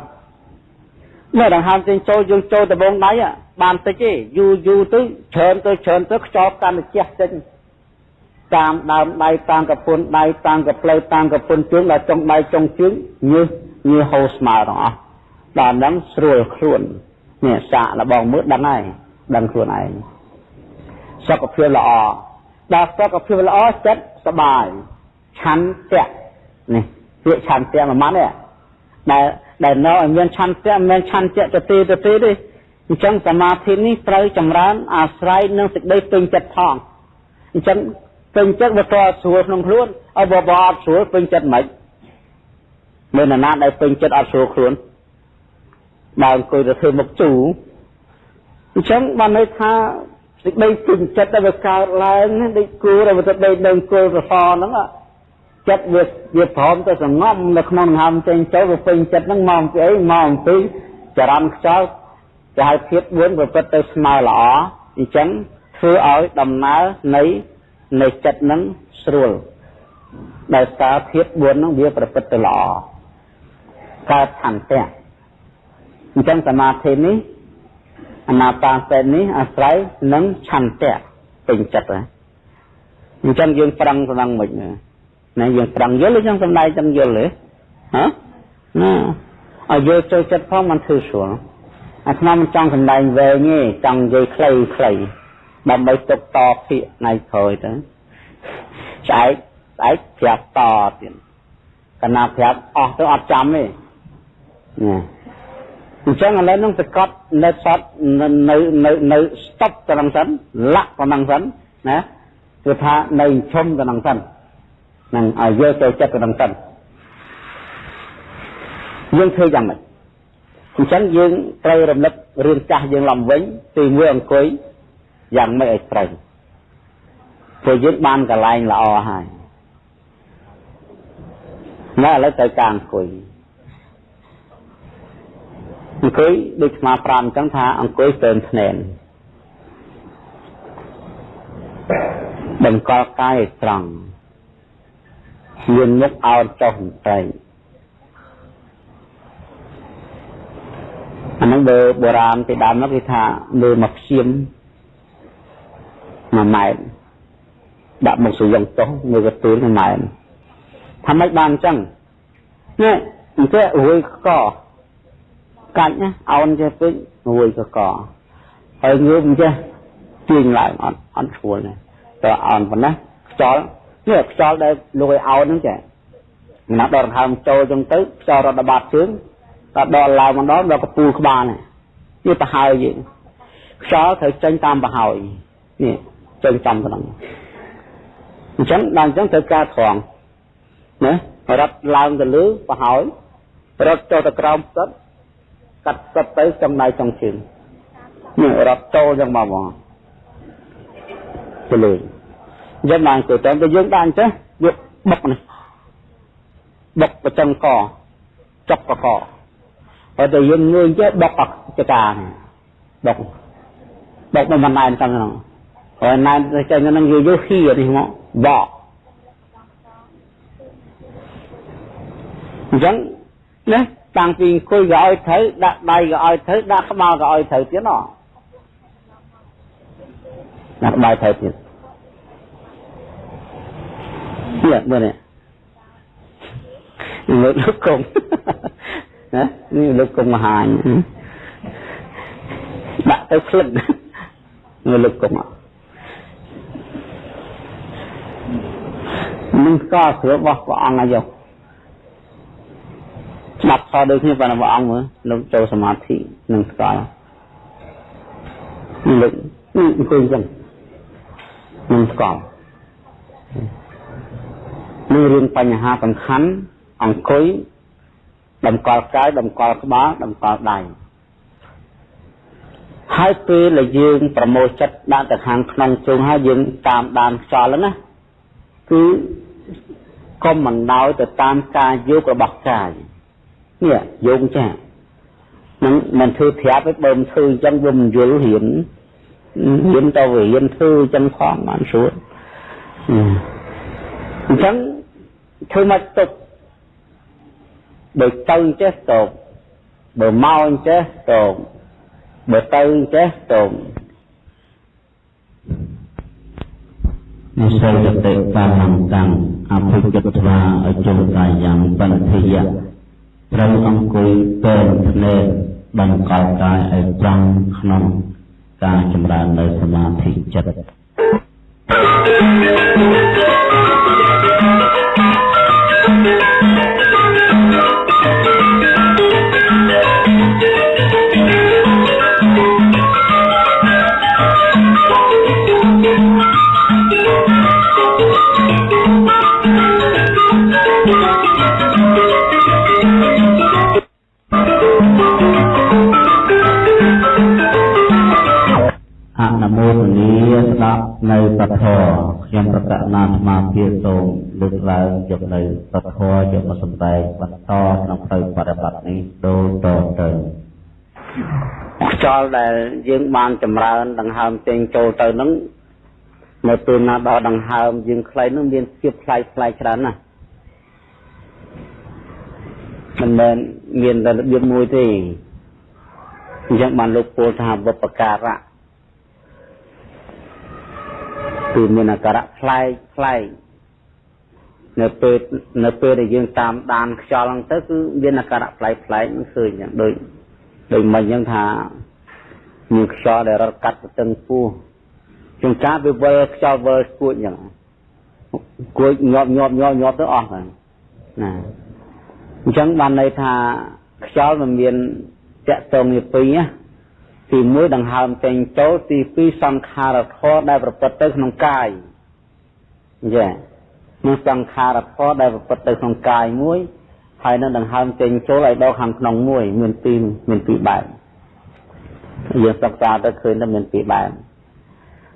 នៅដង្ហើមផ្សេងចូលយើងចូលដបងដៃបានតិចទេយូរយូរទៅច្រើនទៅច្រើនទៅខ្យល់កាន់តែជះចេញតាមដើមដៃតាមកពុនដៃតាមកផ្លូវតាមកពុនជើងដល់ចុងដៃចុងជើងញើសញើសហូរស្មើទាំងអស់ដល់ហ្នឹងស្រួលខ្លួននេះសាកលបងមើលដឹងហើយដឹងខ្លួនឯង សុខភាពល្អដល់សុខភាពល្អចិត្តសบายឆន្ទៈនេះពាក្យឆន្ទៈមួយម៉ាត់នេះដែលដែលនៅឲ្យមានឆន្ទៈមិនមែនឆន្ទៈទៅទីទៅទីទេ អញ្ចឹងសមាធិនេះត្រូវចម្រើនអាស្រ័យនឹងសេចក្តីពេញចិត្តផងអញ្ចឹងពេញចិត្តវាតស្រួលក្នុងខ្លួនឲ្យបបអត់ស្រួលពេញចិត្តមិនមានណាដែលពេញចិត្តអត់ស្រួលខ្លួនបើអង្គុយទៅធ្វើមុខជូរអញ្ចឹងបានន័យថា សេចក្តីពេញចិត្តដែលវាកើតឡើងដូចគួរដែលវាទៅដេកនៅគល់កសហ្នឹងចិត្តវាវាព្រមទៅសងំនៅក្នុងដង្ហើមចេញចូលវាពេញចិត្តហ្នឹងមកពីអីមកអំពីចរន្តខ្យល់គេហៅភាព4ប្រព្រឹត្តទៅស្មើល្អអញ្ចឹងធ្វើឲ្យដំណើរនៃនៃចិត្តនឹងស្រួលដោយសារភាព4ហ្នឹងវាប្រព្រឹត្តទៅល្អកើតឆន្ទៈអញ្ចឹងសមាធិនេះ អនាបាសៈនេះអាស្រ័យនឹងឆន្ទៈពេញចិត្តហ្នឹងអញ្ចឹងយើងប្រឹងប្រឹងមិនណាយើងប្រឹងយល់ឬយើងសំដែងទាំងយល់ទេហ៎ណាឲ្យយល់ចូលចិត្តផងมันធ្វើស្រួលអាត្មាមិនចង់សំដែងវែងទេចង់និយាយខ្លីខ្លីដើម្បីទុកតភាកថ្ងៃក្រោយទៅស្អែកស្អែកប្រាប់តទៀតកណាប្រាប់អស់ទៅអត់ចាំទេណា អញ្ចឹងឥឡូវនឹងសកត់នៅសតនៅនៅនៅស្តុបទៅនឹងសិនលាក់ប៉ុណ្ណឹងសិនណាគឺថានៅឈុំទៅនឹងសិននឹងឲ្យយកចូលចិត្តទៅនឹងសិនយើងធ្វើយ៉ាងម៉េចអញ្ចឹងយើងត្រូវរំលឹករឿងចាស់យើងឡើងវិញទីមួយអង្គុយយ៉ាងម៉េចឲ្យត្រូវព្រោះយើងបានកន្លែងល្អហើយណាឥឡូវត្រូវការអង្គុយ អង្គុយដូចស្មា5អញ្ចឹងថាអង្គុយស្ទើរភ្នែនបង្កល់កាយឲ្យត្រង់មានមុខអោនចុះបន្តិចអាហ្នឹងបើបុរាណពីដើមមកគេថាលើមកឈាមមួយម៉ែត្រដាក់មុខសុយងចុះមើលកទូលមួយម៉ែត្រថាម៉េចបានអញ្ចឹងនេះអញ្ចឹងរួយកកា ច់ណាអោនចេះពេករួយកកហើយងើបអញ្ចេះទាញឡើងអត់អត់ឈួលទេតើអោនប៉ុណ្ណាខ្យល់នេះខ្យល់ដែលលួយអោនហ្នឹងចាណាស់ដល់ដង្ហើមចូលចឹងទៅខ្យល់រត់ដបាត់ជើងតដល់ឡើងម្ដងដល់កពូលក្បាលនេះនេះប្រហើយយើងខ្យល់ត្រូវចេញតាមប្រហើយនេះចេញចំប៉ុណ្ណឹងអញ្ចឹងដល់អញ្ចឹងត្រូវការត្រង់ណារត់ឡើងទៅលើប្រហើយរត់ចូលទៅក្រោមផ្សិត កាត់ផ្សិតទៅចំណៃចុងជើងនេះរត់ចូលយ៉ាងមកមកទៅលើយើងបានទៅតែយើងបានចេះយកបុកនេះបុកប្រចឹងកចុកកកហើយតែយើងងើយចេះបុកអចកាបុកបុកមិនបានណែនតាមហ្នឹងហើយណែនទៅចេញហ្នឹងយកយកហ៊ីនេះមកបកអញ្ចឹងណា តាំងពីអង្គុយក៏ឲ្យត្រូវដាក់ដៃក៏ឲ្យត្រូវដាក់ក្បាលក៏ឲ្យត្រូវទៀតណោះដាក់ក្បាលត្រូវទៀតនេះមើលនេះលើកលោកកុំណានេះលោកកុំមហាញដាក់ទៅផ្លឹកមើលលោកកុំនឹងស្គាល់ស្រួលរបស់ព្រះអង្គអាយុ ស្ដាប់ខដូចគ្នាប៉ុន្តែព្រះអង្គមើលលោកចូលសមាធិនឹងស្គាល់លោកនេះអង្គុយចឹងនឹងស្គាល់នេះរឿងបញ្ហាសំខាន់អង្គុយតម្កល់កាយតម្កល់ក្បាលតម្កល់ដៃហើយពេលដែលយើងប្រមូលចិត្តដាក់ទៅខាងក្នុងជើងហើយយើងតាមដានខ្យល់ណាគឺកុំមិនដោយទៅតាមការយករបស់កាយ នេះយោងចានឹងមិនធ្វើប្រាប់ទេបើមិនធ្វើអញ្ចឹងវាមិនយល់រៀនរៀនទៅរៀនធ្វើអញ្ចឹងផងបានស្រួលអញ្ចឹងធ្វើមកទុកបើទៅអញ្ចេះតោបើមកអញ្ចេះតោបើទៅអញ្ចេះតោនិស័យតតិកាលំតាំងអភិកិត្វាអជុលកាយ៉ាងបន្តិយៈ ត្រូវអង្គុយពេនភ្នែកបង្កល់កាយឲ្យត្រង់ក្នុងការចម្រើននៅសមាធិចិត្ត Thank you. នៅសធរខ្ញុំប្រកាសណាស្មារតីសូមលើកឡើងយកនៅសធរយកមកសម្ដែងបន្តក្នុងផ្លូវបរិបត្តិនេះដូចតទៅខ្យល់ដែលយើងបានចម្រើនដង្ហើមចេញចូលទៅនឹងនៅពេលណាដល់ដង្ហើមយើងខ្លៃនឹងមានភាពផ្លាយផ្លាយច្រើនណាស់មិនមែនមានតែរបៀបមួយទេអញ្ចឹងបានលោកពោលថាបុព្វការៈ គឺមានអាការៈផ្លែកផ្លែកនៅពេលនៅពេលដែលយើងតាមដានខ្យល់ហ្នឹងទៅគឺមានអាការៈផ្លែកផ្លែកឃើញយ៉ាងដូចដូចមិញអញ្ចឹងថាមានខ្យល់ដែលរត់កាត់ទៅទឹងពោះជួនកាលវាវិលខ្យល់វិលស្គួចអញ្ចឹងគួចញាប់ញាប់ញាប់ញាប់ទៅអស់ហ្នឹងណាអញ្ចឹងបានន័យថាខ្យល់มันមានតកតងនេះពីរណា ទី1ដង្ហើមចេញចូលទី2សង្ខារធម៌ដែលប្រព្រឹត្តទៅក្នុងកាយចានឹងសង្ខារធម៌ដែលប្រព្រឹត្តទៅក្នុងកាយមួយហើយនឹងដង្ហើមចេញចូលឲ្យដល់ខាងក្នុងមួយមានពីរមានពីរបែបយើងសិក្សាទៅឃើញថាមានពីរបែប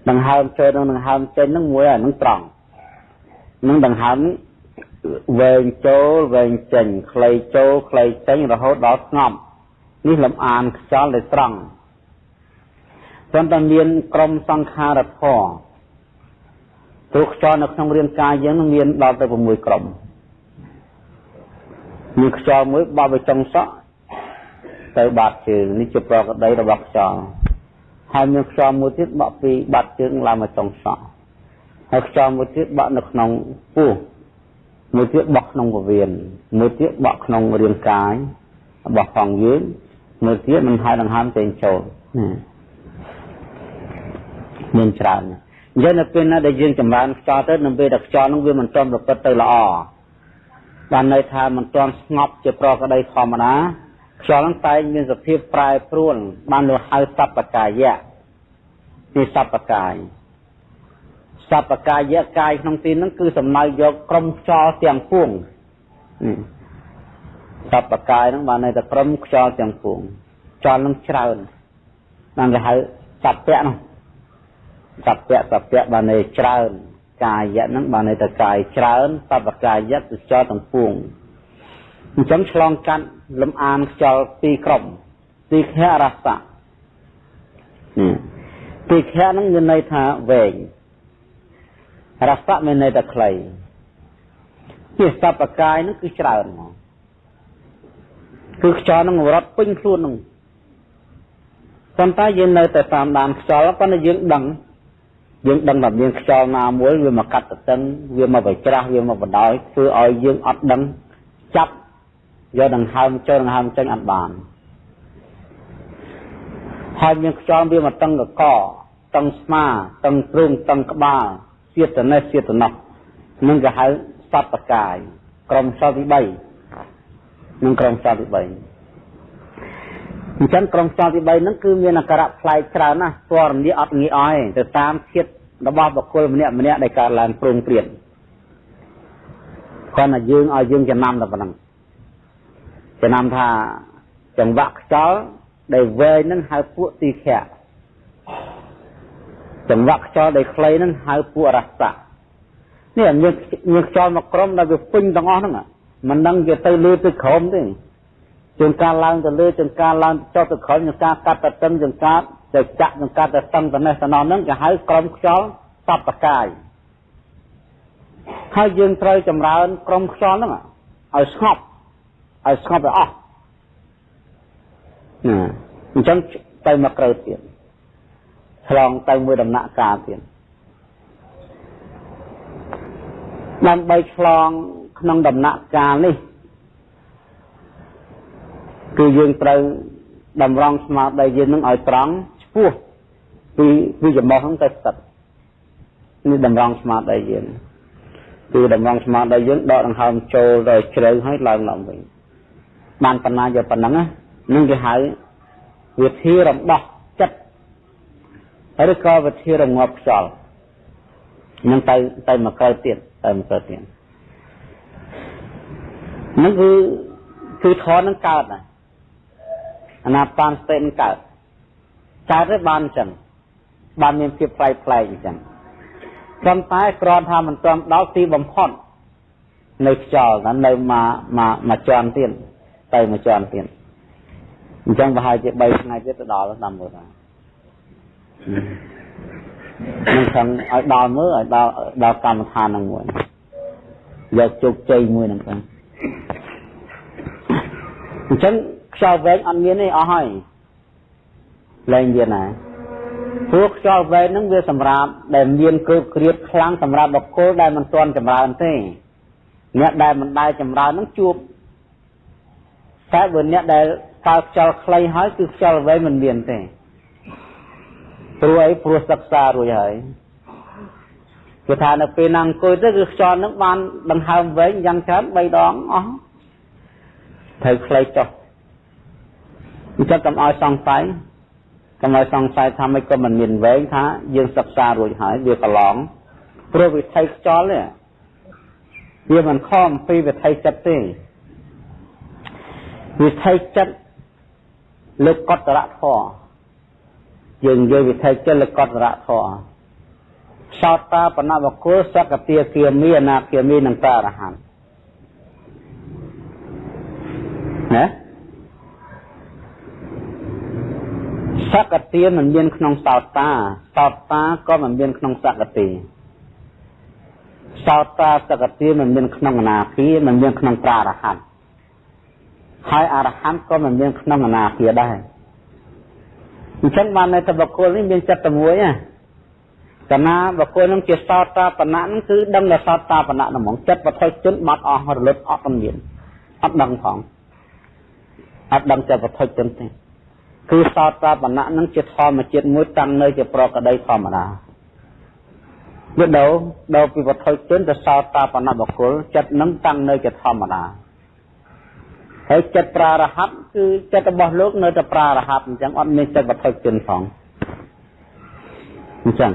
ដង្ហើមចូលនិងដង្ហើមចេញនឹងមួយអានឹងត្រង់នឹងដង្ហើមវែងចូលវែងចេញខ្លីចូលខ្លីចេញរហូតដល់ស្ងប់នេះលំអានខ្យល់ដែលត្រង់ ប៉ុន្តែមានក្រមសង្ខារធម៌ព្រោះខ្យល់នៅក្នុងរាងកាយយើងនឹងមានដល់ទៅ6ក្រមមានខ្យល់មួយបោះទៅចុងសក់ទៅបាតជើងនេះជាប្រកដីរបស់ខ្យល់ហើយមានខ្យល់មួយទៀតបក់ពីបាត់ជើងឡើងមកចុងសក់ហើយខ្យល់មួយទៀតបក់នៅក្នុងពោះមួយទៀតបក់ក្នុងពវៀនមួយទៀតបក់ក្នុងរាងកាយរបស់ផងយើងមួយទៀតមិនហើយដង្ហើមចេញចូល មានច្រើនអញ្ចឹងនៅពេលណាដែលយើងចម្រើនខ្យល់ទៅនៅពេលដែលខ្យល់នោះវាមិនទាន់ប្រព្រឹត្តទៅល្អបានន័យថាមិនទាន់ស្ងប់ជាប្រកដីធម្មតាខ្យល់នឹងតែងមានសភាពប្រែប្រួលបានលោកហៅសពកាយៈទីសពកាយសពកាយៈកាយក្នុងទីហ្នឹងគឺសំដៅយកក្រុមខ្យល់ទាំងពួងសពកាយហ្នឹងបានន័យថាក្រុមខ្យល់ទាំងពួងខ្យល់នឹងច្រើនបានគេហៅសពៈនោះ សពៈសពៈបានន័យច្រើនកាយៈហ្នឹងបានន័យថាកាយច្រើនសពកាយៈគឺខ្យល់ទាំងពួងអញ្ចឹងឆ្លងកាត់លំអានខ្យល់ពីរក្រុមទីខៈរសៈទីខៈហ្នឹងមានន័យថាវែងរសៈមានន័យថាខ្លីជាសពកាយហ្នឹងគឺច្រើនមកគឺខ្យល់ហ្នឹងរត់ពេញខ្លួនហ្នឹងប៉ុន្តែយើងនៅតែតាមដានខ្យល់ប៉ុន្តែយើងដឹង យើងដឹងថាមានខ្យល់ណាមួយវាមកកាត់តឹងវាមកបិច្រាស់វាមកបដោយធ្វើឲ្យយើងអត់ដឹងចាប់យកដង្ហើមចូលដង្ហើមចេញអត់បានហើយមានខ្យល់វាមកតឹងកកតឹងស្មាតឹងទ្រូងតឹងក្បាលសៀតនេះសៀតនោះនឹងគេហៅសត្វបកាយក្រុមខ្យល់ទី3នឹងក្រុមខ្យល់ទី3 អញ្ចឹងក្រុមខ្យល់ទី3ហ្នឹងគឺមានអាការៈប្លែកច្រើនណាស់ស្វរនីអត់ងាយអោយទៅតាមធាតុរបស់បុគ្គលម្នាក់ម្នាក់ដែលកើតឡើងព្រមព្រៀងគាត់តែយើងឲ្យយើងចំណាំតែប៉ុណ្ណឹងចំណាំថាចង្វាក់ខ្យល់ដែលវែងនឹងហៅពួកទីខៈចង្វាក់ខ្យល់ដែលខ្លីនឹងហៅពួករសៈនេះមានមានខ្យល់មកក្រុមដែលវាពេញទាំងអស់ហ្នឹងមិនដឹងវាទៅលើទៅក្រោមទេ ជួនកាលឡើងទៅលើជួនកាលឡើងចុះទៅក្រោមជួនកាលកាត់ទៅតឹងជួនកាលទៅចាក់ជួនកាលទៅតឹងទៅនេះទៅនោះហ្នឹងគេហៅក្រុមខ្យល់សពតកាយហើយយើងត្រូវចម្រើនក្រុមខ្យល់ហ្នឹងឲ្យស្ងប់ឲ្យស្ងប់ទៅអស់ណាអញ្ចឹងទៅមកក្រៅទៀតឆ្លងទៅមួយដំណាក់កាលទៀតដើម្បីឆ្លងក្នុងដំណាក់កាលនេះ គឺយើងត្រូវតម្រង់ស្មារតីយើងនឹងឲ្យត្រង់ឆ្ពោះពីពីចំហហ្នឹងទៅស្ទឹកនេះតម្រង់ស្មារតីយើងគឺតម្រង់ស្មារតីយើងដកដង្ហើមចូលទៅជ្រៅហើយឡើងឡើងវិញបានប៉ុណ្ណាយកប៉ុណ្ណឹងនឹងគេហៅវិធីរំដោះចិត្តឬក៏វិធីរងាប់ខ្យល់នឹងទៅទៅមកក្រៅទៀតទៅមកក្រៅទៀតនឹងគឺគឺធននឹងកើតណា អាណាបានស្ទេនឹងកើតកើតទៅបានអញ្ចឹងបានមានភាពផ្លែកផ្លែកអញ្ចឹងប៉ុន្តែគ្រាន់ថាមិនទាន់ដល់ទីបំផុតនៅខ្យល់ណានៅមកមកមកជាន់ទៀតទៅមកជាន់ទៀតអញ្ចឹងប្រហែលជា3ថ្ងៃទៀតទៅដល់តាមមើលថានឹងខាងឲ្យដល់មើលឲ្យដល់ដល់កម្មដ្ឋាននឹងមួយយកជោគជ័យមួយហ្នឹងទៅអញ្ចឹង ខ្យល់វែងអត់មានទេអស់ហើយលែងមានណាព្រោះខ្យល់វែងហ្នឹងវាសម្រាប់ដែលមានកើបក្រៀតខ្លាំងសម្រាប់បុគ្គលដែលមិនទាន់ចម្រើនទេអ្នកដែលមិនដែលចម្រើនហ្នឹងជួបតែបើអ្នកដែលកើខ្យល់ខ្លីហើយគឺខ្យល់វែងមិនមានទេព្រោះអីព្រោះសិក្សារួចហើយគឺថានៅពេលណាអង្គុយទៅគឺខ្យល់ហ្នឹងបានដង្ហើមវែងយ៉ាងច្រើន3ដងអស់ត្រូវខ្លីចុះ អញ្ចឹងកុំឲ្យសង្ស័យកុំឲ្យសង្ស័យថាមិនក៏មិនមានវែងថាយើងសិក្សារួចហើយវាប្រឡងព្រោះវិថីខ្យល់នេះវាមិនខំពីវិថីចិត្តទេវិថីចិត្តលើកតរៈធម៌យើងនិយាយវិថីចិត្តលើកតរៈធម៌សោតាបណវកុលសកតិគាមីអនាគាមីនិងតារហន្តណា សកតិមិនមានក្នុងសោតាសោតាក៏មិនមានក្នុងសកតិសោតាសកតិមិនមានក្នុងអនាគាមិនមានក្នុងប្រារហន្តហើយអរហន្តក៏មិនមានក្នុងអនាគាដែរអញ្ចឹងបាននៅតែបុគ្គលនេះមានចិត្តតែមួយណាកណាបុគ្គលនឹងជាសោតាបណៈនឹងគឺដឹងតែសោតាបណៈហ្មងចិត្តបថុជនបាត់អស់រលត់អត់មានអត់ដឹងផងអត់ដឹងចិត្តបថុជនទេ គឺសោតាបណៈនឹងជាធម្មជាតិមួយតាំងនៅជាប្រកដីធម្មតាវាដោដោពីវត្ថុជនទៅសោតាបណៈបុគ្គលចិត្តនឹងតាំងនៅជាធម្មតាហើយចិត្តប្រារហ័តគឺចិត្តរបស់លោកនៅតែប្រារហ័តអញ្ចឹងអត់មានចិត្តវត្ថុជនផងអញ្ចឹង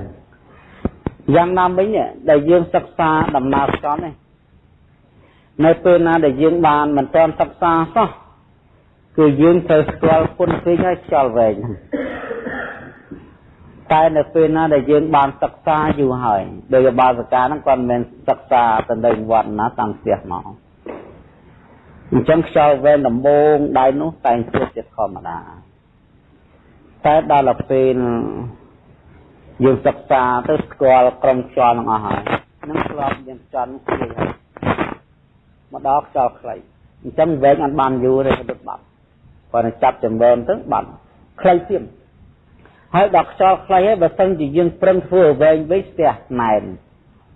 យ៉ាងណាមិញដែលយើងសិក្សាដំណើរខ្យល់នេះនៅពេលណាដែលយើងបានមិនទាន់សិក្សាសោះ គឺយើងត្រូវស្គាល់គុណពេកហើយខ្យល់វែងតែនៅពេលណាដែលយើងបានសិក្សាយូរហើយដោយបាសកាហ្នឹងគាត់មិនមែនសិក្សាទៅនៅវត្តណាតាមផ្ទះមកអញ្ចឹងខ្យល់វែងដំបងដៃនោះតែងជួបជាធម្មតាតែដល់ពេលយើងសិក្សាទៅស្គាល់ក្រុមខ្យល់នឹងអស់ហើយនឹងស្លាប់យើងចន់គ្នាហើយមកដល់ខ្យល់ខ្លីអញ្ចឹងវែងអត់បានយូរទេដុតបាត់ គាត់នឹងចាប់ចម្រើនទៅបាត់ខ្លីទៀតហើយដល់ខ្យល់ខ្លីហើយបើសិនជាយើងប្រឹងធ្វើឲ្យវែងវិញស្ទះណែន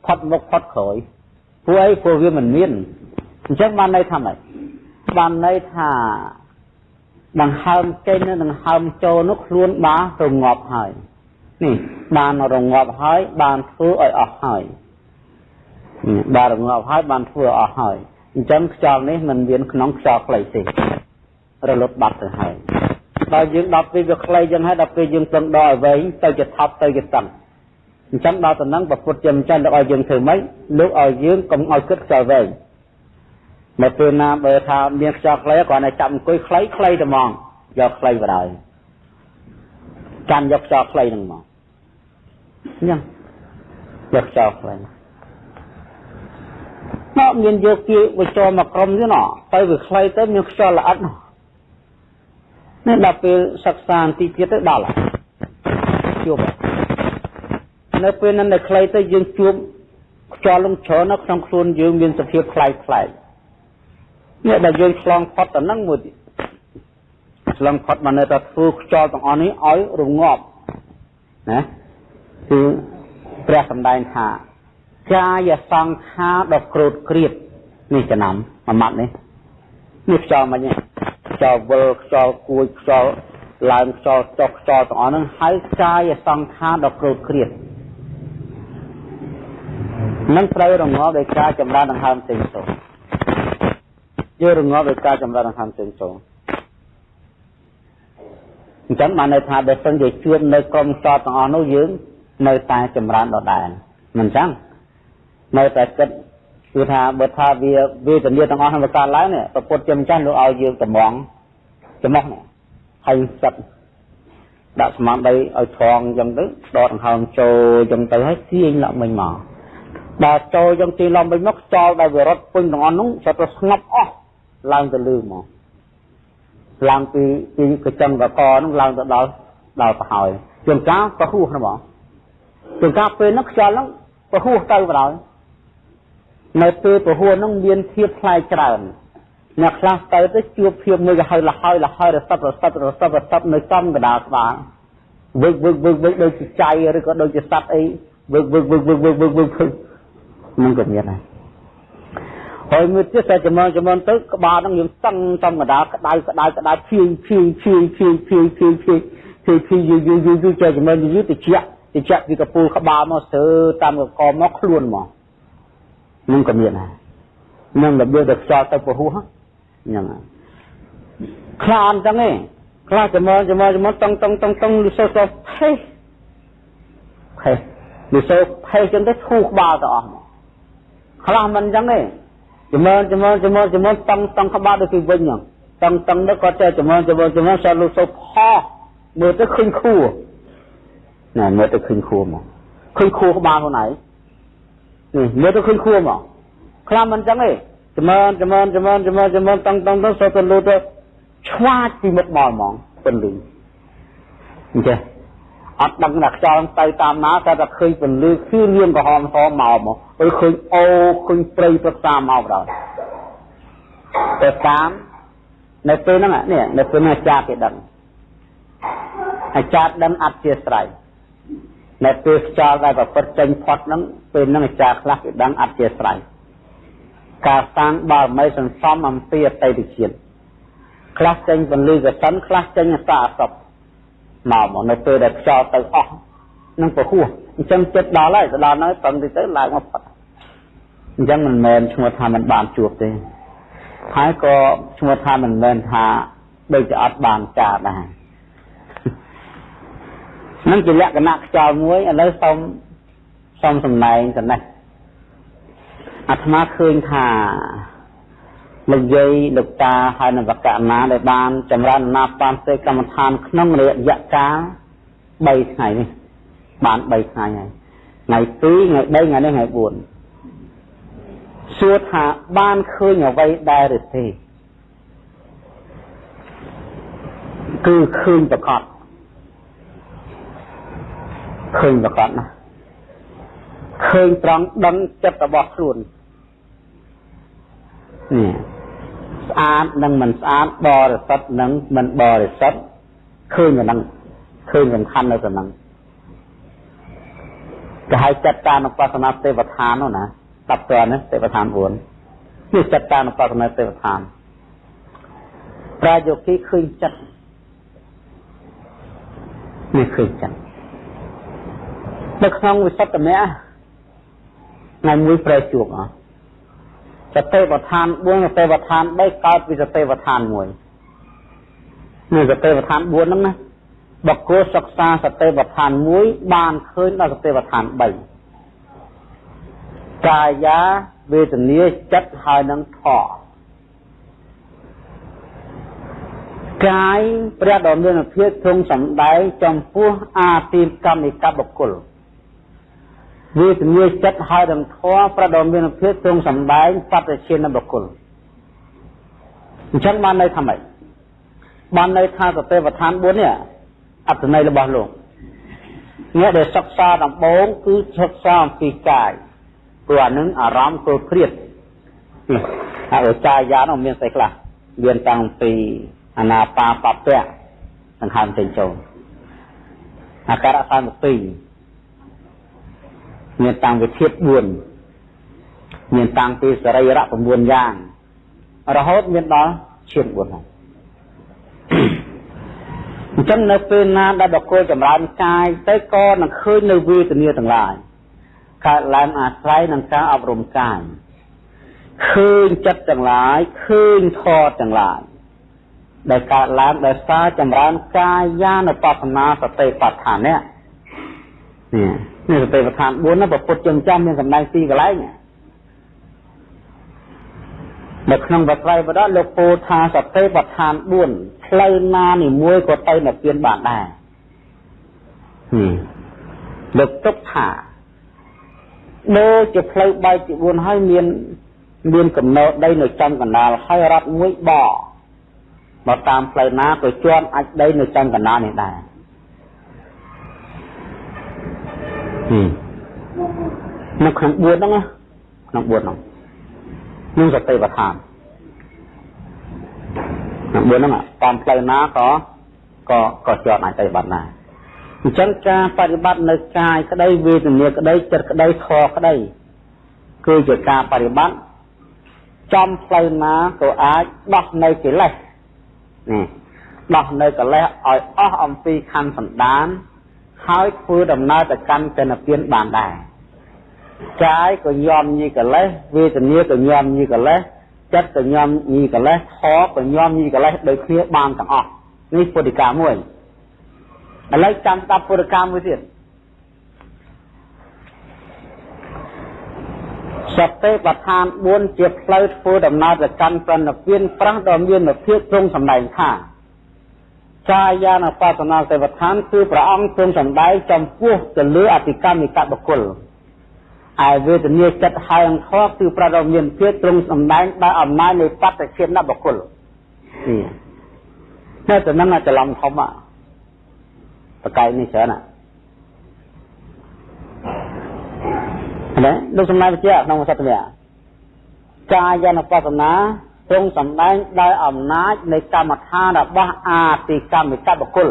ផុតមុខផុតក្រោយព្រោះអីព្រោះវាមិនមានអញ្ចឹងបានន័យថាម៉េចបានន័យថាដង្ហើមចេញនិងដង្ហើមចូលនោះខ្លួនបានរងាប់ហើយនេះបានរងាប់ហើយបានធ្វើឲ្យអស់ហើយបានរងាប់ហើយបានធ្វើអស់ហើយអញ្ចឹងខ្យល់នេះមិនមានក្នុងខ្យល់ខ្លីទេ រលត់បាត់ទៅហើយដល់យើងដល់ពេលវាខ្លីចឹងហើយដល់ពេលយើងពឹងដល់ឲ្យវែងទៅជាថប់ទៅជាតឹងអញ្ចឹងដល់តំណឹងប្រពុតជាម្ចាស់លោកឲ្យយើងធ្វើម៉េចលោកឲ្យយើងកុំឲ្យគិតខ្យល់វែងមកពេលណាបើថាមានខ្យល់ខ្លីគ្រាន់តែចាប់អង្គុយខ្លីខ្លីតែហ្មងយកខ្លីបដ ாய் កាន់យកខ្យល់ខ្លីហ្នឹងមកញ៉ាំយកខ្យល់ខ្លីមកមានយកគៀវិចមកក្រុមទៀតណទៅវាខ្លីទៅមានខ្យល់ល្អិតនោះ នេះដល់ពេលសិក្សាទីទៀតទៅដល់ជួបនៅពេលนั้นនៅខ្លីទៅយើងជួបខ្យល់លំច្រើននៅក្នុងខ្លួនយើងមានសភាពខ្លាយខ្លាយនេះដែលយើងឆ្លងផុតទៅនឹងមួយទៀតឆ្លងផុតមកនៅតែធ្វើខ្យល់ទាំងអស់នេះឲ្យរងាប់ណាគឺព្រះសម្ដែងថាកាយសង្ខារដ៏ក្រូតក្រៀតនេះចំណាំមួយម៉ាត់នេះនេះខ្យល់មិញនេះ ខ្យល់វិលខ្យល់គួយខ្យល់ឡើងខ្យល់ចុះខ្យល់ទាំងអស់ហ្នឹងហើយកាយសង្ខារដ៏ក្រូតក្រៀតនឹងត្រូវរងាប់ដោយការចម្រើនដង្ហើមផ្សេងទៅយករងាប់ដោយការចម្រើនដង្ហើមផ្សេងទៅអញ្ចឹងបានន័យថាបើសិនជាជួបនៅក្រុមខ្យល់ទាំងអស់នោះយើង នៅតែចម្រើនដដែលមិនអញ្ចឹងនៅតែគិត គឺថាបើថាវាវេទនាទាំងអស់ហ្នឹងវាកើតឡើងនេះប្រពុតជាម្ចាស់លោកឲ្យយើងតម្ងចំោះនេះហើយសិតដាក់ស្មាំដីឲ្យត្រង់អញ្ចឹងទៅដកដង្ហើមចូលអញ្ចឹងទៅហើយទាញឡើងវិញមកដល់ចូលអញ្ចឹងទាញឡើងវិញមកខ្យល់ដែលវារត់ពេញទាំងអស់នោះចូលទៅស្ងប់អស់ឡើងទៅលឺមកឡើងពីពីកញ្ចឹងកកនោះឡើងទៅដល់ដល់ប្រហើយជួនកាលប្រហួសហ្នឹងបងជួនកាលពេលហ្នឹងខ្យល់ហ្នឹងប្រហួសទៅបណ្ដោយ នៅពេលប្រហួសហ្នឹងមានធៀបផ្លែច្រើនអ្នកខ្លះទៅទៅជួបភាពមួយក៏ហើយលហើយលហើយរសឹករសឹករសឹករសឹកនៅចំកណ្ដាលស្បាវឹកវឹកវឹកវឹកដូចជាចៃឬក៏ដូចជាសត្វអីវឹកវឹកវឹកវឹកវឹកវឹកវឹកនឹងក៏មានដែរហើយមួយទៀតតែចំណងចំណងទៅក្បាលហ្នឹងយើងតឹងចំកណ្ដាលក្តៅក្តៅក្តៅភៀងភៀងភៀងភៀងភៀងភៀងភៀងភៀងភៀងយូរយូរយូរយូរចេះចំណងយូរតិចតិចពីកពូលក្បាលមកស្ទើរតាមកកមកខ្លួនមក នឹងក៏មានដែរនឹងរបៀបទៅខ្យល់ទៅពហុហ្នឹងហ្នឹងខ្លាអញ្ចឹងឯងខ្លាចាំមកចាំមកចាំមកតង់តង់តង់តង់លឺសូសូផេះផេះលឺសូផេះចឹងទៅធូរក្បាលទៅអស់មកខ្លះមិនអញ្ចឹងទេចាំមកចាំមកចាំមកចាំមកតង់តង់ក្បាលដូចពីវិញហ្នឹងតង់តង់ទៅគាត់ចេះចាំមកចាំមកចាំមកសលឺសូផោមើលទៅឃើញខួរណែមើលទៅឃើញខួរមកឃើញខួរក្បាលខ្លួនឯងនេះ មើលទៅឃើញខួរមកខ្លះមិនអញ្ចឹងទេចម្រើនចម្រើនចម្រើនចម្រើនចម្រើនតង់តង់ទៅសូទៅលូទៅឆ្វាចពីមុខមកហ្មងពន្លឺអញ្ចឹងអត់ដឹងថាខ្យល់ទៅតាមណាតែតែឃើញពន្លឺគឺលៀងក្រហមហមមកមកអើឃើញអូឃើញព្រៃព្រឹក្សាមកដល់តែតាមនៅពេលហ្នឹងនេះនៅពេលហ្នឹងអាចារ្យគេដឹងអាចារ្យដឹងអត់ជាស្រ័យ នៅពេលខ្យល់ដែលប្រព្រឹត្តចេញផុតហ្នឹងពេលហ្នឹងអាចារ្យខ្លះគេដឹងអត់ជាស្រ័យការសាងបារមីសន្សំអំពីអតីតជាតិខ្លះចេញពន្លឺកសិនខ្លះចេញអសអសពមកមកនៅពេលដែលខ្យល់ទៅអស់នឹងពហុអញ្ចឹងចិត្តដល់ហើយទៅដល់ហើយប្រឹងទៅទៅឡើងមកផុតអញ្ចឹងមិនមែនឈ្មោះថាមិនបានជួបទេហើយក៏ឈ្មោះថាមិនមែនថាដូចជាអត់បានការដែរ នឹងជាលក្ខណៈខ្យល់មួយឥឡូវសូមសូមសម្ដែងចំណេះអាត្មាឃើញថាលោកយាយលោកតាហើយនឹងវកណាដែលបានចម្រើនណាបានសេកម្មដ្ឋានក្នុងរយៈកាល3ថ្ងៃនេះបាន3ថ្ងៃហើយថ្ងៃ2ថ្ងៃ3ថ្ងៃនេះថ្ងៃ4សួរថាបានឃើញអ្វីដែរឬទេគឺឃើញប្រកប ឃើញប្រកបណាឃើញត្រង់ដឹងចិត្តរបស់ខ្លួននេះស្អាតនិងមិនស្អាតបរិសុទ្ធនិងមិនបរិសុទ្ធឃើញទៅនឹងឃើញសំខាន់នៅទៅនឹងគេហៅចិត្តតានុបស្សនាទេវឋាននោះណាតាប់តើនេះទេវឋាន4នេះចិត្តតានុបស្សនាទេវឋានប្រាយោគីឃើញចិត្តនេះឃើញចិត្ត នៅក្នុងវិសុទ្ធមៈថ្ងៃមួយប្រែជួបអស់សតិប្បដ្ឋាន4សតិប្បដ្ឋាន3កើតពីសតិប្បដ្ឋាន1នេះសតិប្បដ្ឋាន4ហ្នឹងណាបកគោសិក្សាសតិប្បដ្ឋាន1បានឃើញដល់សតិប្បដ្ឋាន3កាយាវេទនាចិត្តហើយនឹងធម៌កាយព្រះដ៏មានភាពទ្រង់សម្ដែងចំពោះអាទីកម្មនិកបុគ្គល វាជំនឿចិត្តហើយនឹងធម៌ប្រដមានភាពទ្រង់សម្ដែងបតិជានបុគ្គលអញ្ចឹងបាននៅថាម៉េចបាននៅថាសតិប្បដ្ឋាន4នេះអត្ថន័យរបស់លោកអ្នកដែលសិក្សាដំបូងគឺសិក្សាអំពីកាយព្រោះអានឹងអារម្មណ៍គល់ព្រាតហើយចាយានោះមានស្អីខ្លះមានតាំងពីអនាបាបពៈសង្ខំចេញចូលអាការៈ32 មានតាំងវិធិប4មានតាំងពីសរីរៈ9យ៉ាងរហូតមានដល់ឈាម4ហ្នឹងអញ្ចឹងនៅពេលណាដែលបកគោចម្រើនកាយទៅក៏នឹងឃើញនៅវេទនាទាំងឡាយកើតឡើងអាស្រ័យនឹងការអប់រំកាយឃើញចិត្តទាំងឡាយឃើញធម៌ទាំងឡាយដែលកើតឡើងដោយសារចម្រើនកាយានុបស្សនាសតិបដ្ឋាននេះ នេះនេះសតិប្បដ្ឋាន4ណាប្រពុតចឹងចាំមានសម្ដែងពីរកន្លែងនៅក្នុងបត្រៃបដលោកពោលថាសតិប្បដ្ឋាន4ផ្លូវណានីមួយក៏ទៅនិព្វានបានដែរលើកទុកថាដូចជាផ្លូវបែកជា4ហើយមាន មានកំណត់ដីនៅចំកណ្ដាលហើយរត់មួយបមកតាមផ្លូវណាក៏ជាប់អាចដីនៅចំកណ្ដាលនេះដែរ នៅក្នុង4ហ្នឹងក្នុង4ហ្នឹងនឹងសតិប្បដ្ឋានក្នុង4ហ្នឹងតាមផ្លូវណាក៏ក៏ក៏ជាប់អាចទៅបាត់ដែរអញ្ចឹងការបប្រតិបត្តិនៅកាយក្តីវេទនាក្តីចិត្តក្តីខក្តីគឺជាការបប្រតិបត្តិចំផ្លូវណាក៏អាចដោះនៅកិលេសនេះដោះនៅកិលេសឲ្យអស់អំពីខណ្ឌសន្តាន ហើយធ្វើដំណើរទៅកាន់កិនពៀនបានដែរកាយក៏ញោមញីកិលេសវេទនាក៏ញោមញីកិលេសចិត្តក៏ញោមញីកិលេសខក៏ញោមញីកិលេសដូចគ្នាបានទាំងអស់នេះពុទ្ធិកាមួយឥឡូវចាំស្ដាប់ពុទ្ធិកាមួយទៀតសតិប្បដ្ឋាន4ជាផ្លូវធ្វើដំណើរទៅកាន់ប្រណិពានប្រះដ៏មានភាពទ្រង់សម្ដែងថា កាយានុបស្សនាសតិប្បដ្ឋានគឺព្រះអង្គទ្រង់សម្ដែងចំពោះទៅលើអតិកម្មនិកបុគ្គលឯវេទនាចិត្តហើយអង្គធគឺប្រដមានភាពទ្រង់សម្ដែងដោយអំណាចនៃបត្តជាតិបុគ្គលនេះតែទៅនឹងច្រឡំធំបកែកនេះច្រើនណាណាលោកសំណាយវិជ្ជាក្នុងសត្វវៈកាយនុបស្សនា ទ្រង់សម្ដែងដោយអំណាចនៃកម្មដ្ឋានរបស់អាតិកម្មកបុគ្គល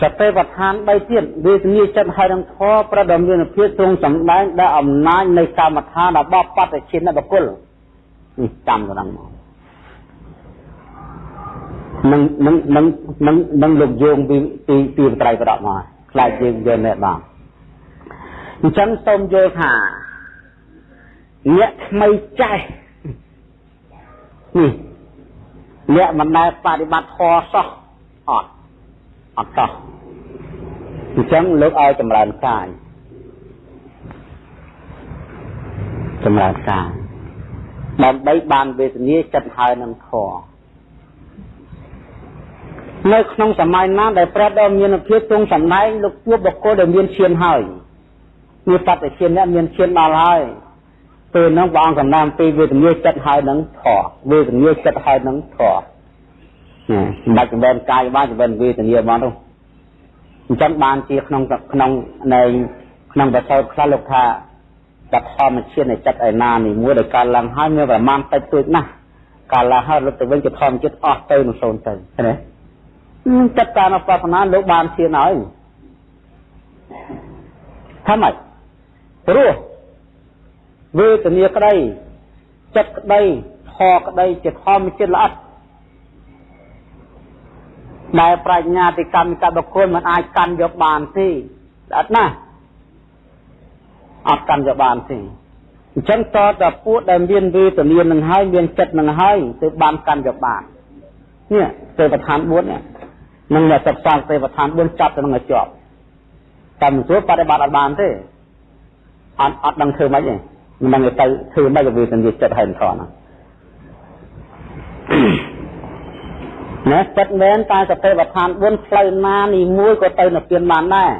សតិប្បដ្ឋាន3ទៀតវេទនាចិត្តហើយនឹងធម៌ប្រដមានភាពទ្រង់សម្ដែងដោយអំណាចនៃកម្មដ្ឋានរបស់បតិឈិនបុគ្គលនេះចាំទៅដល់មកនឹងនឹងនឹងនឹងនឹងលោកយោងពីពីពីបត្រៃប្រដមកខ្លាចយើងយល់ណែបងអញ្ចឹងសូមយល់ថា អ្នកថ្មីចេះនេះអ្នកមិនដែលបប្រតិបត្តិធម៌សោះអត់អត់សោះអញ្ចឹងលើកឲ្យចម្រើនកាយចម្រើនកាយដើម្បីបានវេទនាចិត្តហើយនឹងធម៌នៅក្នុងសម័យណាដែលព្រះដ៏មានភាពទ្រង់សម្ដែងលោកជួបបុគ្គលដែលមានឈានហើយមានបត្តិឈានអ្នកមានឈានដល់ហើយ ពេលហ្នឹងព្រះអង្គកំណាំពីវេទនាចិត្តហើយនឹងធေါ်វេទនាចិត្តហើយនឹងធေါ်ណាសម្ដេចចម្រើនកាយបានចម្រើនវេទនាមកនោះអញ្ចឹងបានជាក្នុងក្នុងនៃក្នុងបទសោតខ្លះលោកថាបធម្មជាតិនៃចិត្តឯណានេះមួយដែលកើតឡើងហើយមានប្រមាណតិចតួចណាស់កាលឡើងហើយរត់ទៅវិញជាធម្មជាតិអស់ទៅនឹងសូន្យទៅឃើញទេចិត្តការអបសនាលោកបានឈានហើយថាម៉េចព្រោះ វេទនាក្តីចិត្តក្តីខក្តីជាធម្មជាតិល្អិតដែលប្រាជ្ញាទីកម្មកបុគ្គលមិនអាចកាន់យកបានទេអត់ណាអត់កាន់យកបានទេអញ្ចឹងតតែពួកដែលមានវេទនានឹងហើយមានចិត្តនឹងហើយទើបបានកាន់យកបាននេះទេវឋាន4នេះនឹងអ្នកសិក្សាទេវឋាន4ចាប់ទៅនឹងឲ្យជាប់តែមិនស្រួលបប្រតិបត្តិអត់បានទេអត់អត់ដឹងធ្វើម៉េចទេ មិនដឹងទៅធ្វើម៉េចវាសញ្ញាចិត្តហើយថនណាចិត្តមែនតែសតិប្បដ្ឋាន4ផ្លូវណានីមួយក៏ទៅនិព្វានបានដែរ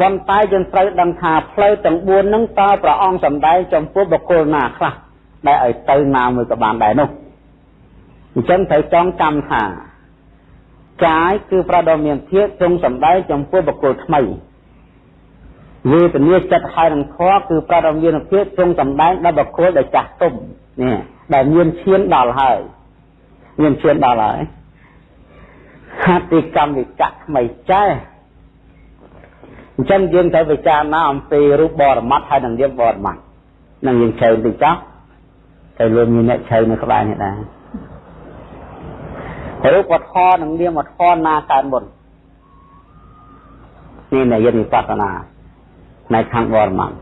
ប៉ុន្តែយើងត្រូវដឹងថាផ្លូវទាំង4ហ្នឹងតើព្រះអង្គសម្ដែងចំពោះបុគ្គលណាខ្លះដែលឲ្យទៅណាមួយក៏បានដែរនោះអញ្ចឹងត្រូវចងចាំថាកាយគឺប្រដមានភាពទ្រង់សម្ដែងចំពោះបុគ្គលថ្មី វេទនាចិត្តហើយនឹងធម៌គឺប្រដមានភាពទ្រង់សម្ដែងដល់បុគ្គលដែលចាស់ទុំនេះដែលមានឈានដល់ហើយមានឈានដល់ហើយហតិកម្មវិចៈថ្មីចេះអញ្ចឹងយើងត្រូវពិចារណាអំពីរូបបរមត្តហើយនឹងនាមបរមត្តនឹងយើងជើតិចចោះតែលោកមានអ្នកជើនៅក្បែរនេះដែររូបធម៌និងនាមធម៌ណាកើតមុននេះនៃយនិបស្សនា នៅខាងបរមន្ត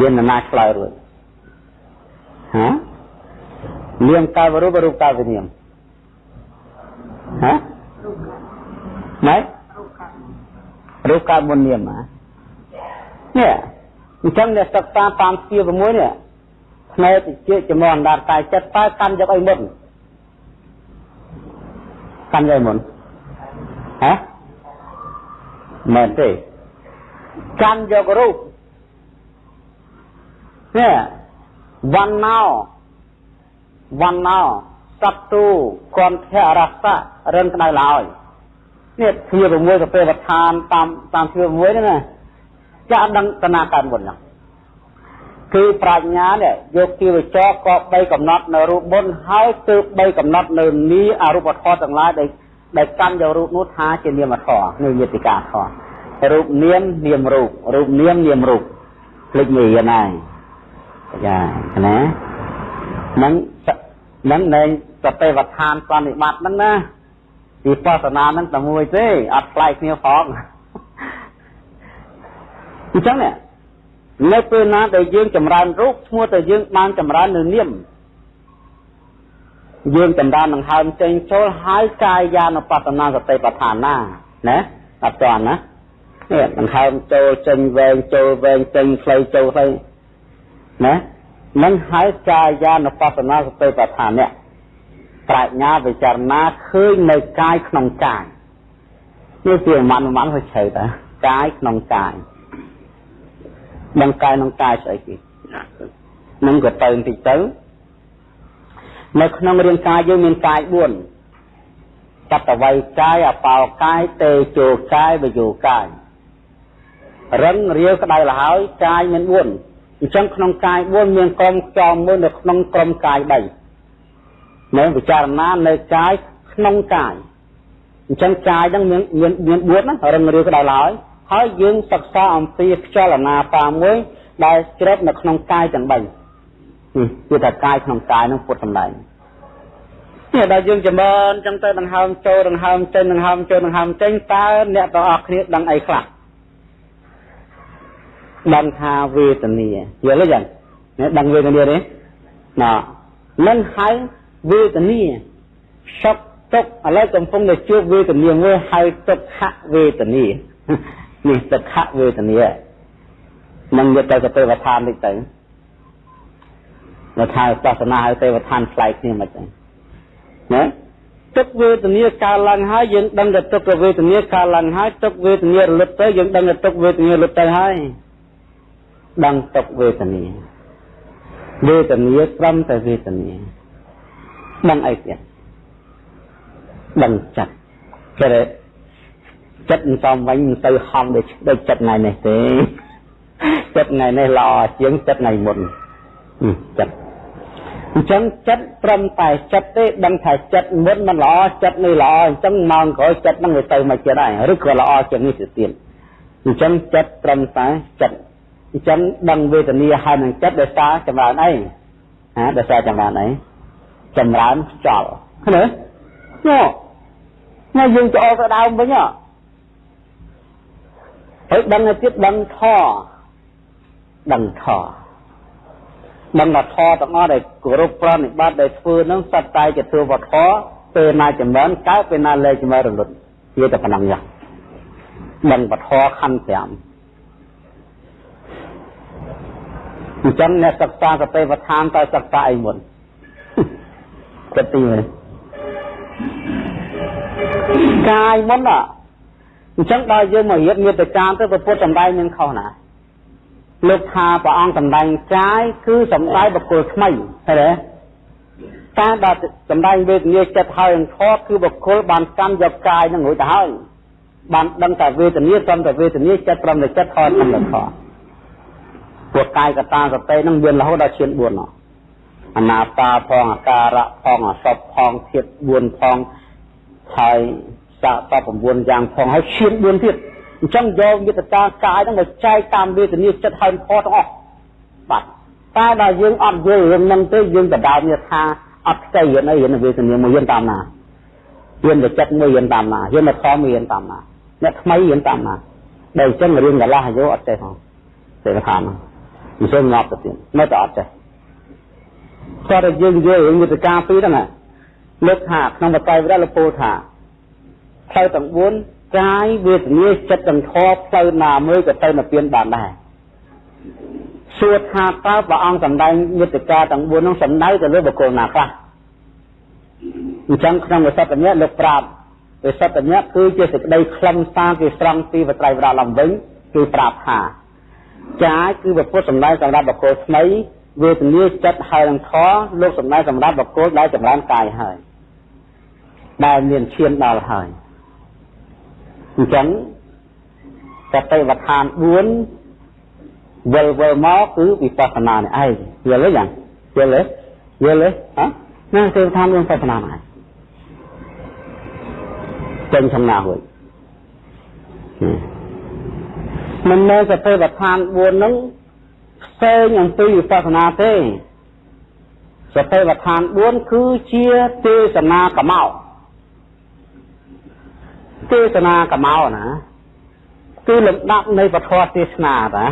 មានណាឆ្លើយរួចហានាមកើតរូបរូបកើតវិញ្ញាណហាណែរូបកើតមុននាមនេះអញ្ចឹងអ្នកសិក្សាតាមស្ពា6នេះផ្នែកជាចំអណ្ដាតកាយចិត្តតើកាន់យកអីមុនកាន់យកមុនហ៎មែនទេ កាន់យករូបនេះវណ្ណោវណ្ណោសត្វទូគន្ធៈរសៈរិនក្តៅឡើយនេះទ្វា6ទៅពេលវឋានតាមតាមទ្វា6ហ្នឹងណាចាក់ដឹងតនាកើតមុនហ្នឹងគឺប្រាជ្ញានេះយកជីវចរក៏បីកំណត់នៅរូបមុនហើយទើបបីកំណត់នៅនីអរូបធម៌ទាំងឡាយដែលដែលកាន់យករូបនោះថាជានាមធម៌នៅយេតិកាធម៌ រូបនាមនាមរូបរូបនាមនាមរូបភ្លេចងាយណាស់ចាណាហ្នឹងហ្នឹងនៅសតិវដ្ឋានសន្និបាតហ្នឹងណាវិបស្សនាហ្នឹងតែមួយទេអត់ផ្លែកគ្នាផងអញ្ចឹងនៅពេលណាដែលយើងចម្រើនរូបឈ្មោះតែយើងបានចម្រើននៅនាមយើងចម្រើននឹងហើមចេញចូលហើយកាយានុបស្សនាសតិប្បដ្ឋានណាណាអត់ទាន់ណា នេះដង្ហើមចូលចេញវែងចូលវែងចេញខ្លីចូលខ្លីណានឹងហើយកាយានុបស្សនាសតិប្បដ្ឋាននេះប្រាជ្ញាពិចារណាឃើញនៅកាយក្នុងកាយនេះជាមិនមិនទៅជ្រៅតាកាយក្នុងកាយដឹងកាយក្នុងកាយស្អីគេនឹងក៏ទៅបន្តិចទៅនៅក្នុងរាងកាយយើងមានកាយ4បតវ័យកាយអបោកាយតេជោកាយវយោកាយ រឹងរាវក្តៅលហើយកាយមាន4អញ្ចឹងក្នុងកាយ4មានក្រុមចំមួយនៅក្នុងក្រុមកាយ3នៅពិចារណានៅកាយក្នុងកាយអញ្ចឹងកាយហ្នឹងមានមានមាន4ណារឹងរាវក្តៅលហើយហើយយើងសិក្សាអំពីខ្យល់អាណាបាមួយដែលជ្រាបនៅក្នុងកាយទាំង3គឺថាកាយក្នុងកាយនឹងពុតសម្ដែងនេះដល់យើងចម្រើនចឹងទៅដង្ហើមចូលដង្ហើមចេញដង្ហើមចូលដង្ហើមចេញតើអ្នកទាំងអស់គ្នាដឹងអីខ្លះ ដឹងថាវេទនាយល់ទេយ៉ាងនេះដឹងវេទនាទេណានឹងហៅវេទនាសុខទុក្ខឥឡូវកំពុងតែជួបវេទនាមួយហៅទុក្ខវេទនានេះទុក្ខវេទនានឹងយកទៅទៅទេវឋាននេះទៅនៅថាសាសនាហៅទេវឋានប្លែកគ្នាមិនចឹងណាទុក្ខវេទនាកើតឡើងហើយយើងដឹងថាទុក្ខវេទនាកើតឡើងហើយទុក្ខវេទនារលត់ទៅយើងដឹងថាទុក្ខវេទនារលត់ទៅហើយ ដឹងទុក្ខវេទនាវេទនាត្រឹមតែវេទនាដឹងអីទៀតដឹងចិត្តគេចិត្តមិនសមវិញមិនទៅហំដូចដូចចិត្តថ្ងៃនេះទេចិត្តថ្ងៃនេះល្អជាងចិត្តថ្ងៃមុនចិត្តអញ្ចឹងចិត្តត្រឹមតែចិត្តទេដឹងថាចិត្តមុនមិនល្អចិត្តនេះល្អអញ្ចឹងម៉ោងក្រោយចិត្តនឹងវាទៅមកចិត្តដែរឬក៏ល្អជាងនេះទៅទៀតអញ្ចឹងចិត្តត្រឹមតែចិត្ត អញ្ចឹងដឹងវេទនាហើយនឹងចិត្តដោយសារចម្រើនអីហាដោយសារចម្រើនអីចម្រើនខ្យល់ឃើញទេញ៉ោយើងចូលទៅដើមវិញហ៎ហើយដឹងទៅទៀតដឹងធដឹងធដឹងថាធទាំងអស់ដែលគោរពប្រណិប័តដែលធ្វើនឹងសត្វតែជាធ្វើវធពេលណាចម្រើនកើតពេលណាលែងចម្រើនរលត់វាតែប៉ុណ្ណឹងយ៉ាងដឹងវធខណ្ឌ5 អញ្ចឹងអ្នកសិក្សាសតិប្បដ្ឋានតើសិក្សាអីមុនចិត្តទីមើលកាយមុនណាអញ្ចឹងដល់យើងមករៀបមេត្តាទៅព្រះពុទ្ធសម្ដែងមានខុសណាលោកថាព្រះអង្គសម្ដែងកាយគឺសម្ដែងបុគ្គលថ្មីឃើញទេតែដល់សម្ដែងវេទនាចិត្តហើយនឹងធម៌គឺបុគ្គលបានកម្មយកកាយនឹងរួចទៅហើយបានដឹងតែវេទនាត្រឹមតែវេទនាចិត្តត្រឹមតែចិត្តធម៌ត្រឹមតែធម៌ ពួកកាយកតាសតិនឹងមានរហូតដល់ឈាន4នោះអនាតាផងអាការៈផងអសពផងធាត4ផងហើយសាកត9យ៉ាងផងហើយឈាន4ទៀតអញ្ចឹងយកយន្តការកាយហ្នឹងមកចែកតាមវេទនាចិត្តហើយផទាំងអស់បាទតែដល់យើងអត់យល់រឿងហ្នឹងទេយើងបដើមនេះថាអត់ខ្ចីរៀនអីរៀនវេទនាមួយរៀនតាមណារៀនតែចិត្តមួយរៀនតាមណារៀនតែធម៌មួយរៀនតាមណាអ្នកថ្មីរៀនតាមណាដែលអញ្ចឹងរៀនកន្លះអាយុអត់ចេះហ៎ទេថាហ្នឹង មិនសូវងាប់ទៅទៀតនៅតែអត់ចេះគាត់តែយើងយល់រឿងយន្តការពីរហ្នឹងលើកថាក្នុងបតៃវិរៈលពោថាផ្លូវទាំង4កាយវេទនាចិត្តទាំងធម៌ផ្លូវណាមួយក៏ទៅនិព្វានបានដែរសួរថាតើព្រះអង្គសម្ដែងយន្តការទាំង4នោះសំដៅទៅលើបុគ្គលណាខ្លះអញ្ចឹងក្នុងវិសុទ្ធនេះលោកប្រាប់វិសុទ្ធញ្ញៈគឺជាសេចក្តីខ្លឹមសារគេស្រង់ពីវត្រៃវរៈឡើងវិញគឺប្រាប់ថា ចាយគឺពុទ្ធសម្ដែងសម្រាប់បុគ្គលថ្មីវេទនាចិត្តហើយនឹងធរលោកសម្ដែងសម្រាប់បុគ្គលដែលចម្រើនកាយហើយដែលមានឈានដល់ហើយអញ្ចឹងសតិវដ្ឋាន4វិលវិលមកគឺវិបស្សនានេះឯងយល់ទេយ៉ាងយល់ទេយល់ទេហ៎ណាសតិវដ្ឋាន4វិបស្សនានេះចេញសំណារួច មិនមែនសតិវដ្ឋាន4ហ្នឹងផ្សេងអំពីវិបស្សនាទេសតិវដ្ឋាន4គឺជាទេសនាកម្មោទេសនាកម្មោណាគឺលំដាប់នៃពធទេសនាតា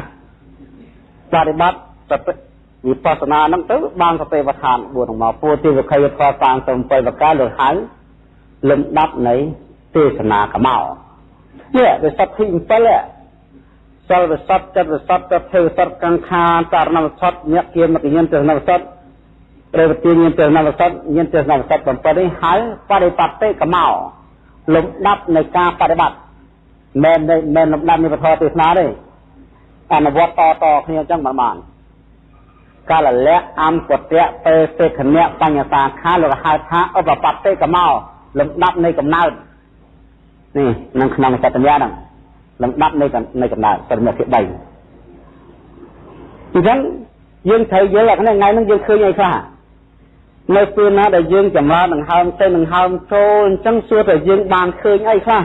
បប្រតិបត្តិសតិវិបស្សនាហ្នឹងទៅបានសតិវដ្ឋាន4មកពួរទីវិខយធម៌37ប្រការលើហៅលំដាប់នៃទេសនាកម្មោនេះវាសតិ7 សិលវិសុទ្ធចិត្តវិសុទ្ធទៅធ្វើវិសុទ្ធកង្ខាចរណវិសុទ្ធញាក់គៀមគញ្ញានទស្សនវិសុទ្ធព្រះវទាញានទស្សនវិសុទ្ធញានទស្សនវិសុទ្ធ7នេះហើយបរិបត្តិកម្ោលំដាប់នៃការបប្រតិបត្តិមិនមិនលំដាប់នៃពធទេសនាទេអនុវត្តតតគ្នាអញ្ចឹងមិនបានកាលលៈអំពតៈពេសេខណៈបញ្ញសាខាលោកហៅថាឧបបត្តិកម្ោលំដាប់នៃកំណើតនេះក្នុងក្នុងសត្យញ្ញាហ្នឹង លំដាប់នៃនៃកំណើតប្រមតិ3អញ្ចឹងយើងត្រូវយល់អានេះថ្ងៃហ្នឹងយើងឃើញអីខ្លះនៅពេលណាដែលយើងចម្រើនដង្ហើមទៅដង្ហើមចូលអញ្ចឹងសួរតែយើងបានឃើញអីខ្លះ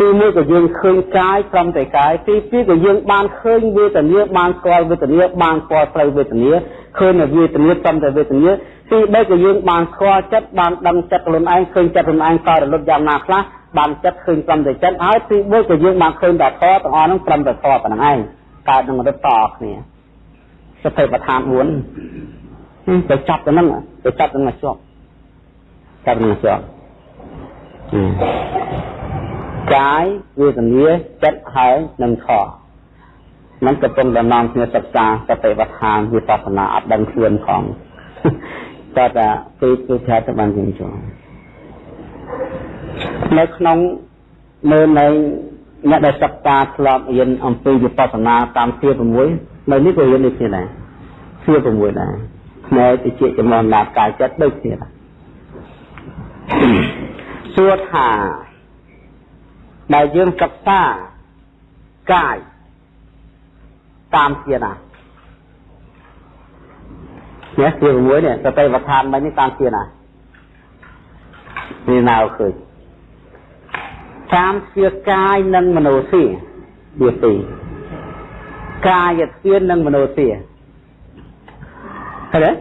ទីមួយក៏យើងឃើញកាយត្រឹមតែកាយទីពីរក៏យើងបានឃើញវេទនាបានស្គាល់វេទនាបានស្គាល់ផ្លូវវេទនាឃើញនៅវេទនាត្រឹមតែវេទនាទីបីក៏យើងបានស្គាល់ចិត្តបានដឹងចិត្តខ្លួនឯងឃើញចិត្តខ្លួនឯងក៏រលត់យ៉ាងណាខ្លះ បានចិត្តឃើញត្រឹមតែចិត្តហើយទីមួយក៏យើងបានឃើញតែធម៌ទាំងអស់ហ្នឹងត្រឹមតែធម៌ប៉ុណ្្នឹងឯងកើតនឹងរត់តគ្នាសតិប្បដ្ឋាន4ទៅចាប់ទៅហ្នឹងទៅចាប់ទៅមកជាប់ចាប់នឹងជាប់កាយវេទនាចិត្តហើយនឹងធម៌มันកំពុងដំណំគ្នាសិក្សាសតិប្បដ្ឋានវិបស្សនាអត់ដឹងខ្លួនផងតែតែគឺគឺថាទៅបានជាងចូល នៅក្នុងមើលនៅអ្នកដែលសិក្សាធ្លាប់រៀនអំពីវិបស្សនាតាមទា6នៅនេះក៏រៀនដូចគ្នាដែរទា6ដែរផ្នែកតិចចំណងណាកាយចិត្តដូចគ្នាដែរសួរថាដែលយើងសិក្សាកាយតាមទាណានេះទា6នេះសតិវដ្ឋានមិញនេះតាមទាណានេះណាឃើញ តាមជាកាយនិងមនោធាវាពីរកាយធានិងមនោធាឃើញទេ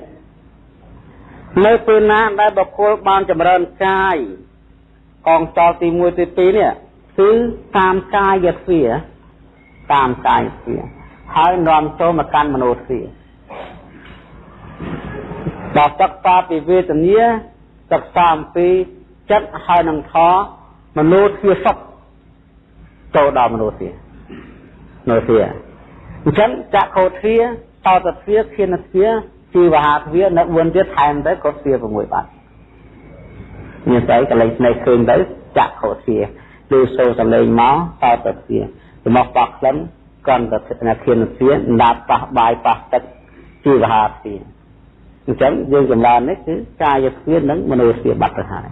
នៅពេលណាដែលបុគ្គលបានចម្រើនកាយកងចលទី1ទី2នេះគឺតាមកាយទ្វាតាមកាយទ្វាហើយនាំចូលមកកាន់មនោទ្វាដល់សិក្សាពីវេទនាសិក្សាអំពីចិត្តហើយនឹងធម៌ មនុស្សជាសុខចូលដល់មនុស្សជាមនុស្សជាអញ្ចឹងចក្ខុទ្វាតតទ្វាខៀនទ្វាជីវហាទ្វានៅ4ទៀតថែមទៅក៏ទ្វា6បាត់មានស្អីកលែងស្នេហ៍ឃើញទៅចក្ខុទ្វាឬសូរសំឡេងមកតតទ្វារបស់បោះក្លិនកន្តទៅខៀនទ្វាដាប់ប៉ះបាយប៉ះទឹកជីវហាទ្វាអញ្ចឹងយើងចម្រើននេះគឺកាយទ្វានិងមនោទ្វាបាត់ទៅហើយ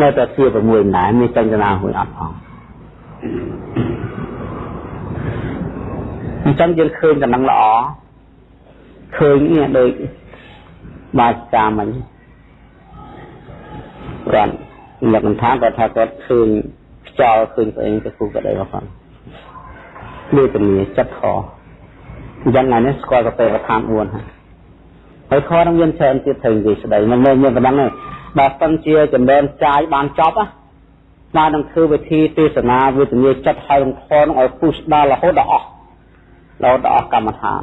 នៅតែជា6ដែរមានចន្ទនាមួយអត់ផងអញ្ចឹងយើងឃើញដំណឹងល្អឃើញនេះដូចបាច់តាមអញគាត់លោកមិនថាគាត់ថាគាត់ឃើញខ្យល់ឃើញស្អីទៅគូក៏ដែរផងនេះជំនាញចិត្តខអញ្ចឹងថ្ងៃនេះស្គាល់កតេវដ្ឋាន4ហើយហើយខនឹងមានច្រើនទៀតត្រូវនិយាយស្ដីមិនមែនមានប៉ុណ្ណឹងទេ បើសិនជាចម្រើនចាយបានចប់ណាស្មើនឹងធ្វើវិធីទេសនាវេទនាចិត្តហើយរំខនឲ្យពុះដល់រហូតដល់អស់រហូតដល់អស់កម្មដ្ឋាន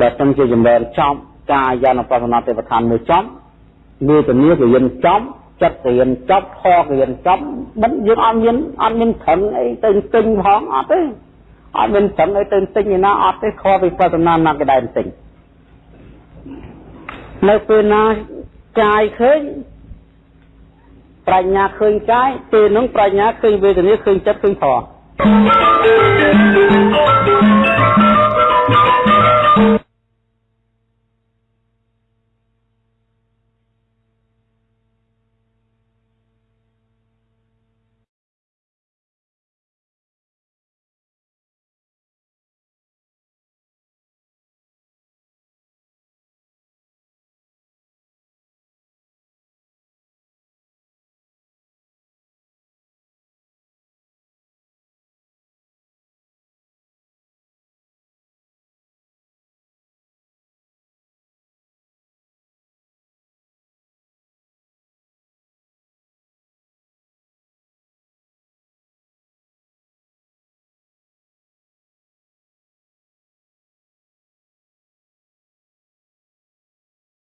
បើសិនជាចម្រើនចប់កាយានុបស្សនាទេវឋានមួយចប់វេទនាក៏រៀនចប់ចិត្តរៀនចប់ខក៏រៀនចប់មិនយើងអត់មានអត់មានត្រឹងអីទៅទិញផងអត់ទេអត់មានត្រឹងអីទៅទិញឯណាអត់ទេខវិបស្សនាណាក៏ដែរទិញនៅពេលណា កាយឃើញប្រាជ្ញាឃើញកាយពេលនោះប្រាជ្ញាឃើញវេទនាឃើញចិត្តឃើញធម៌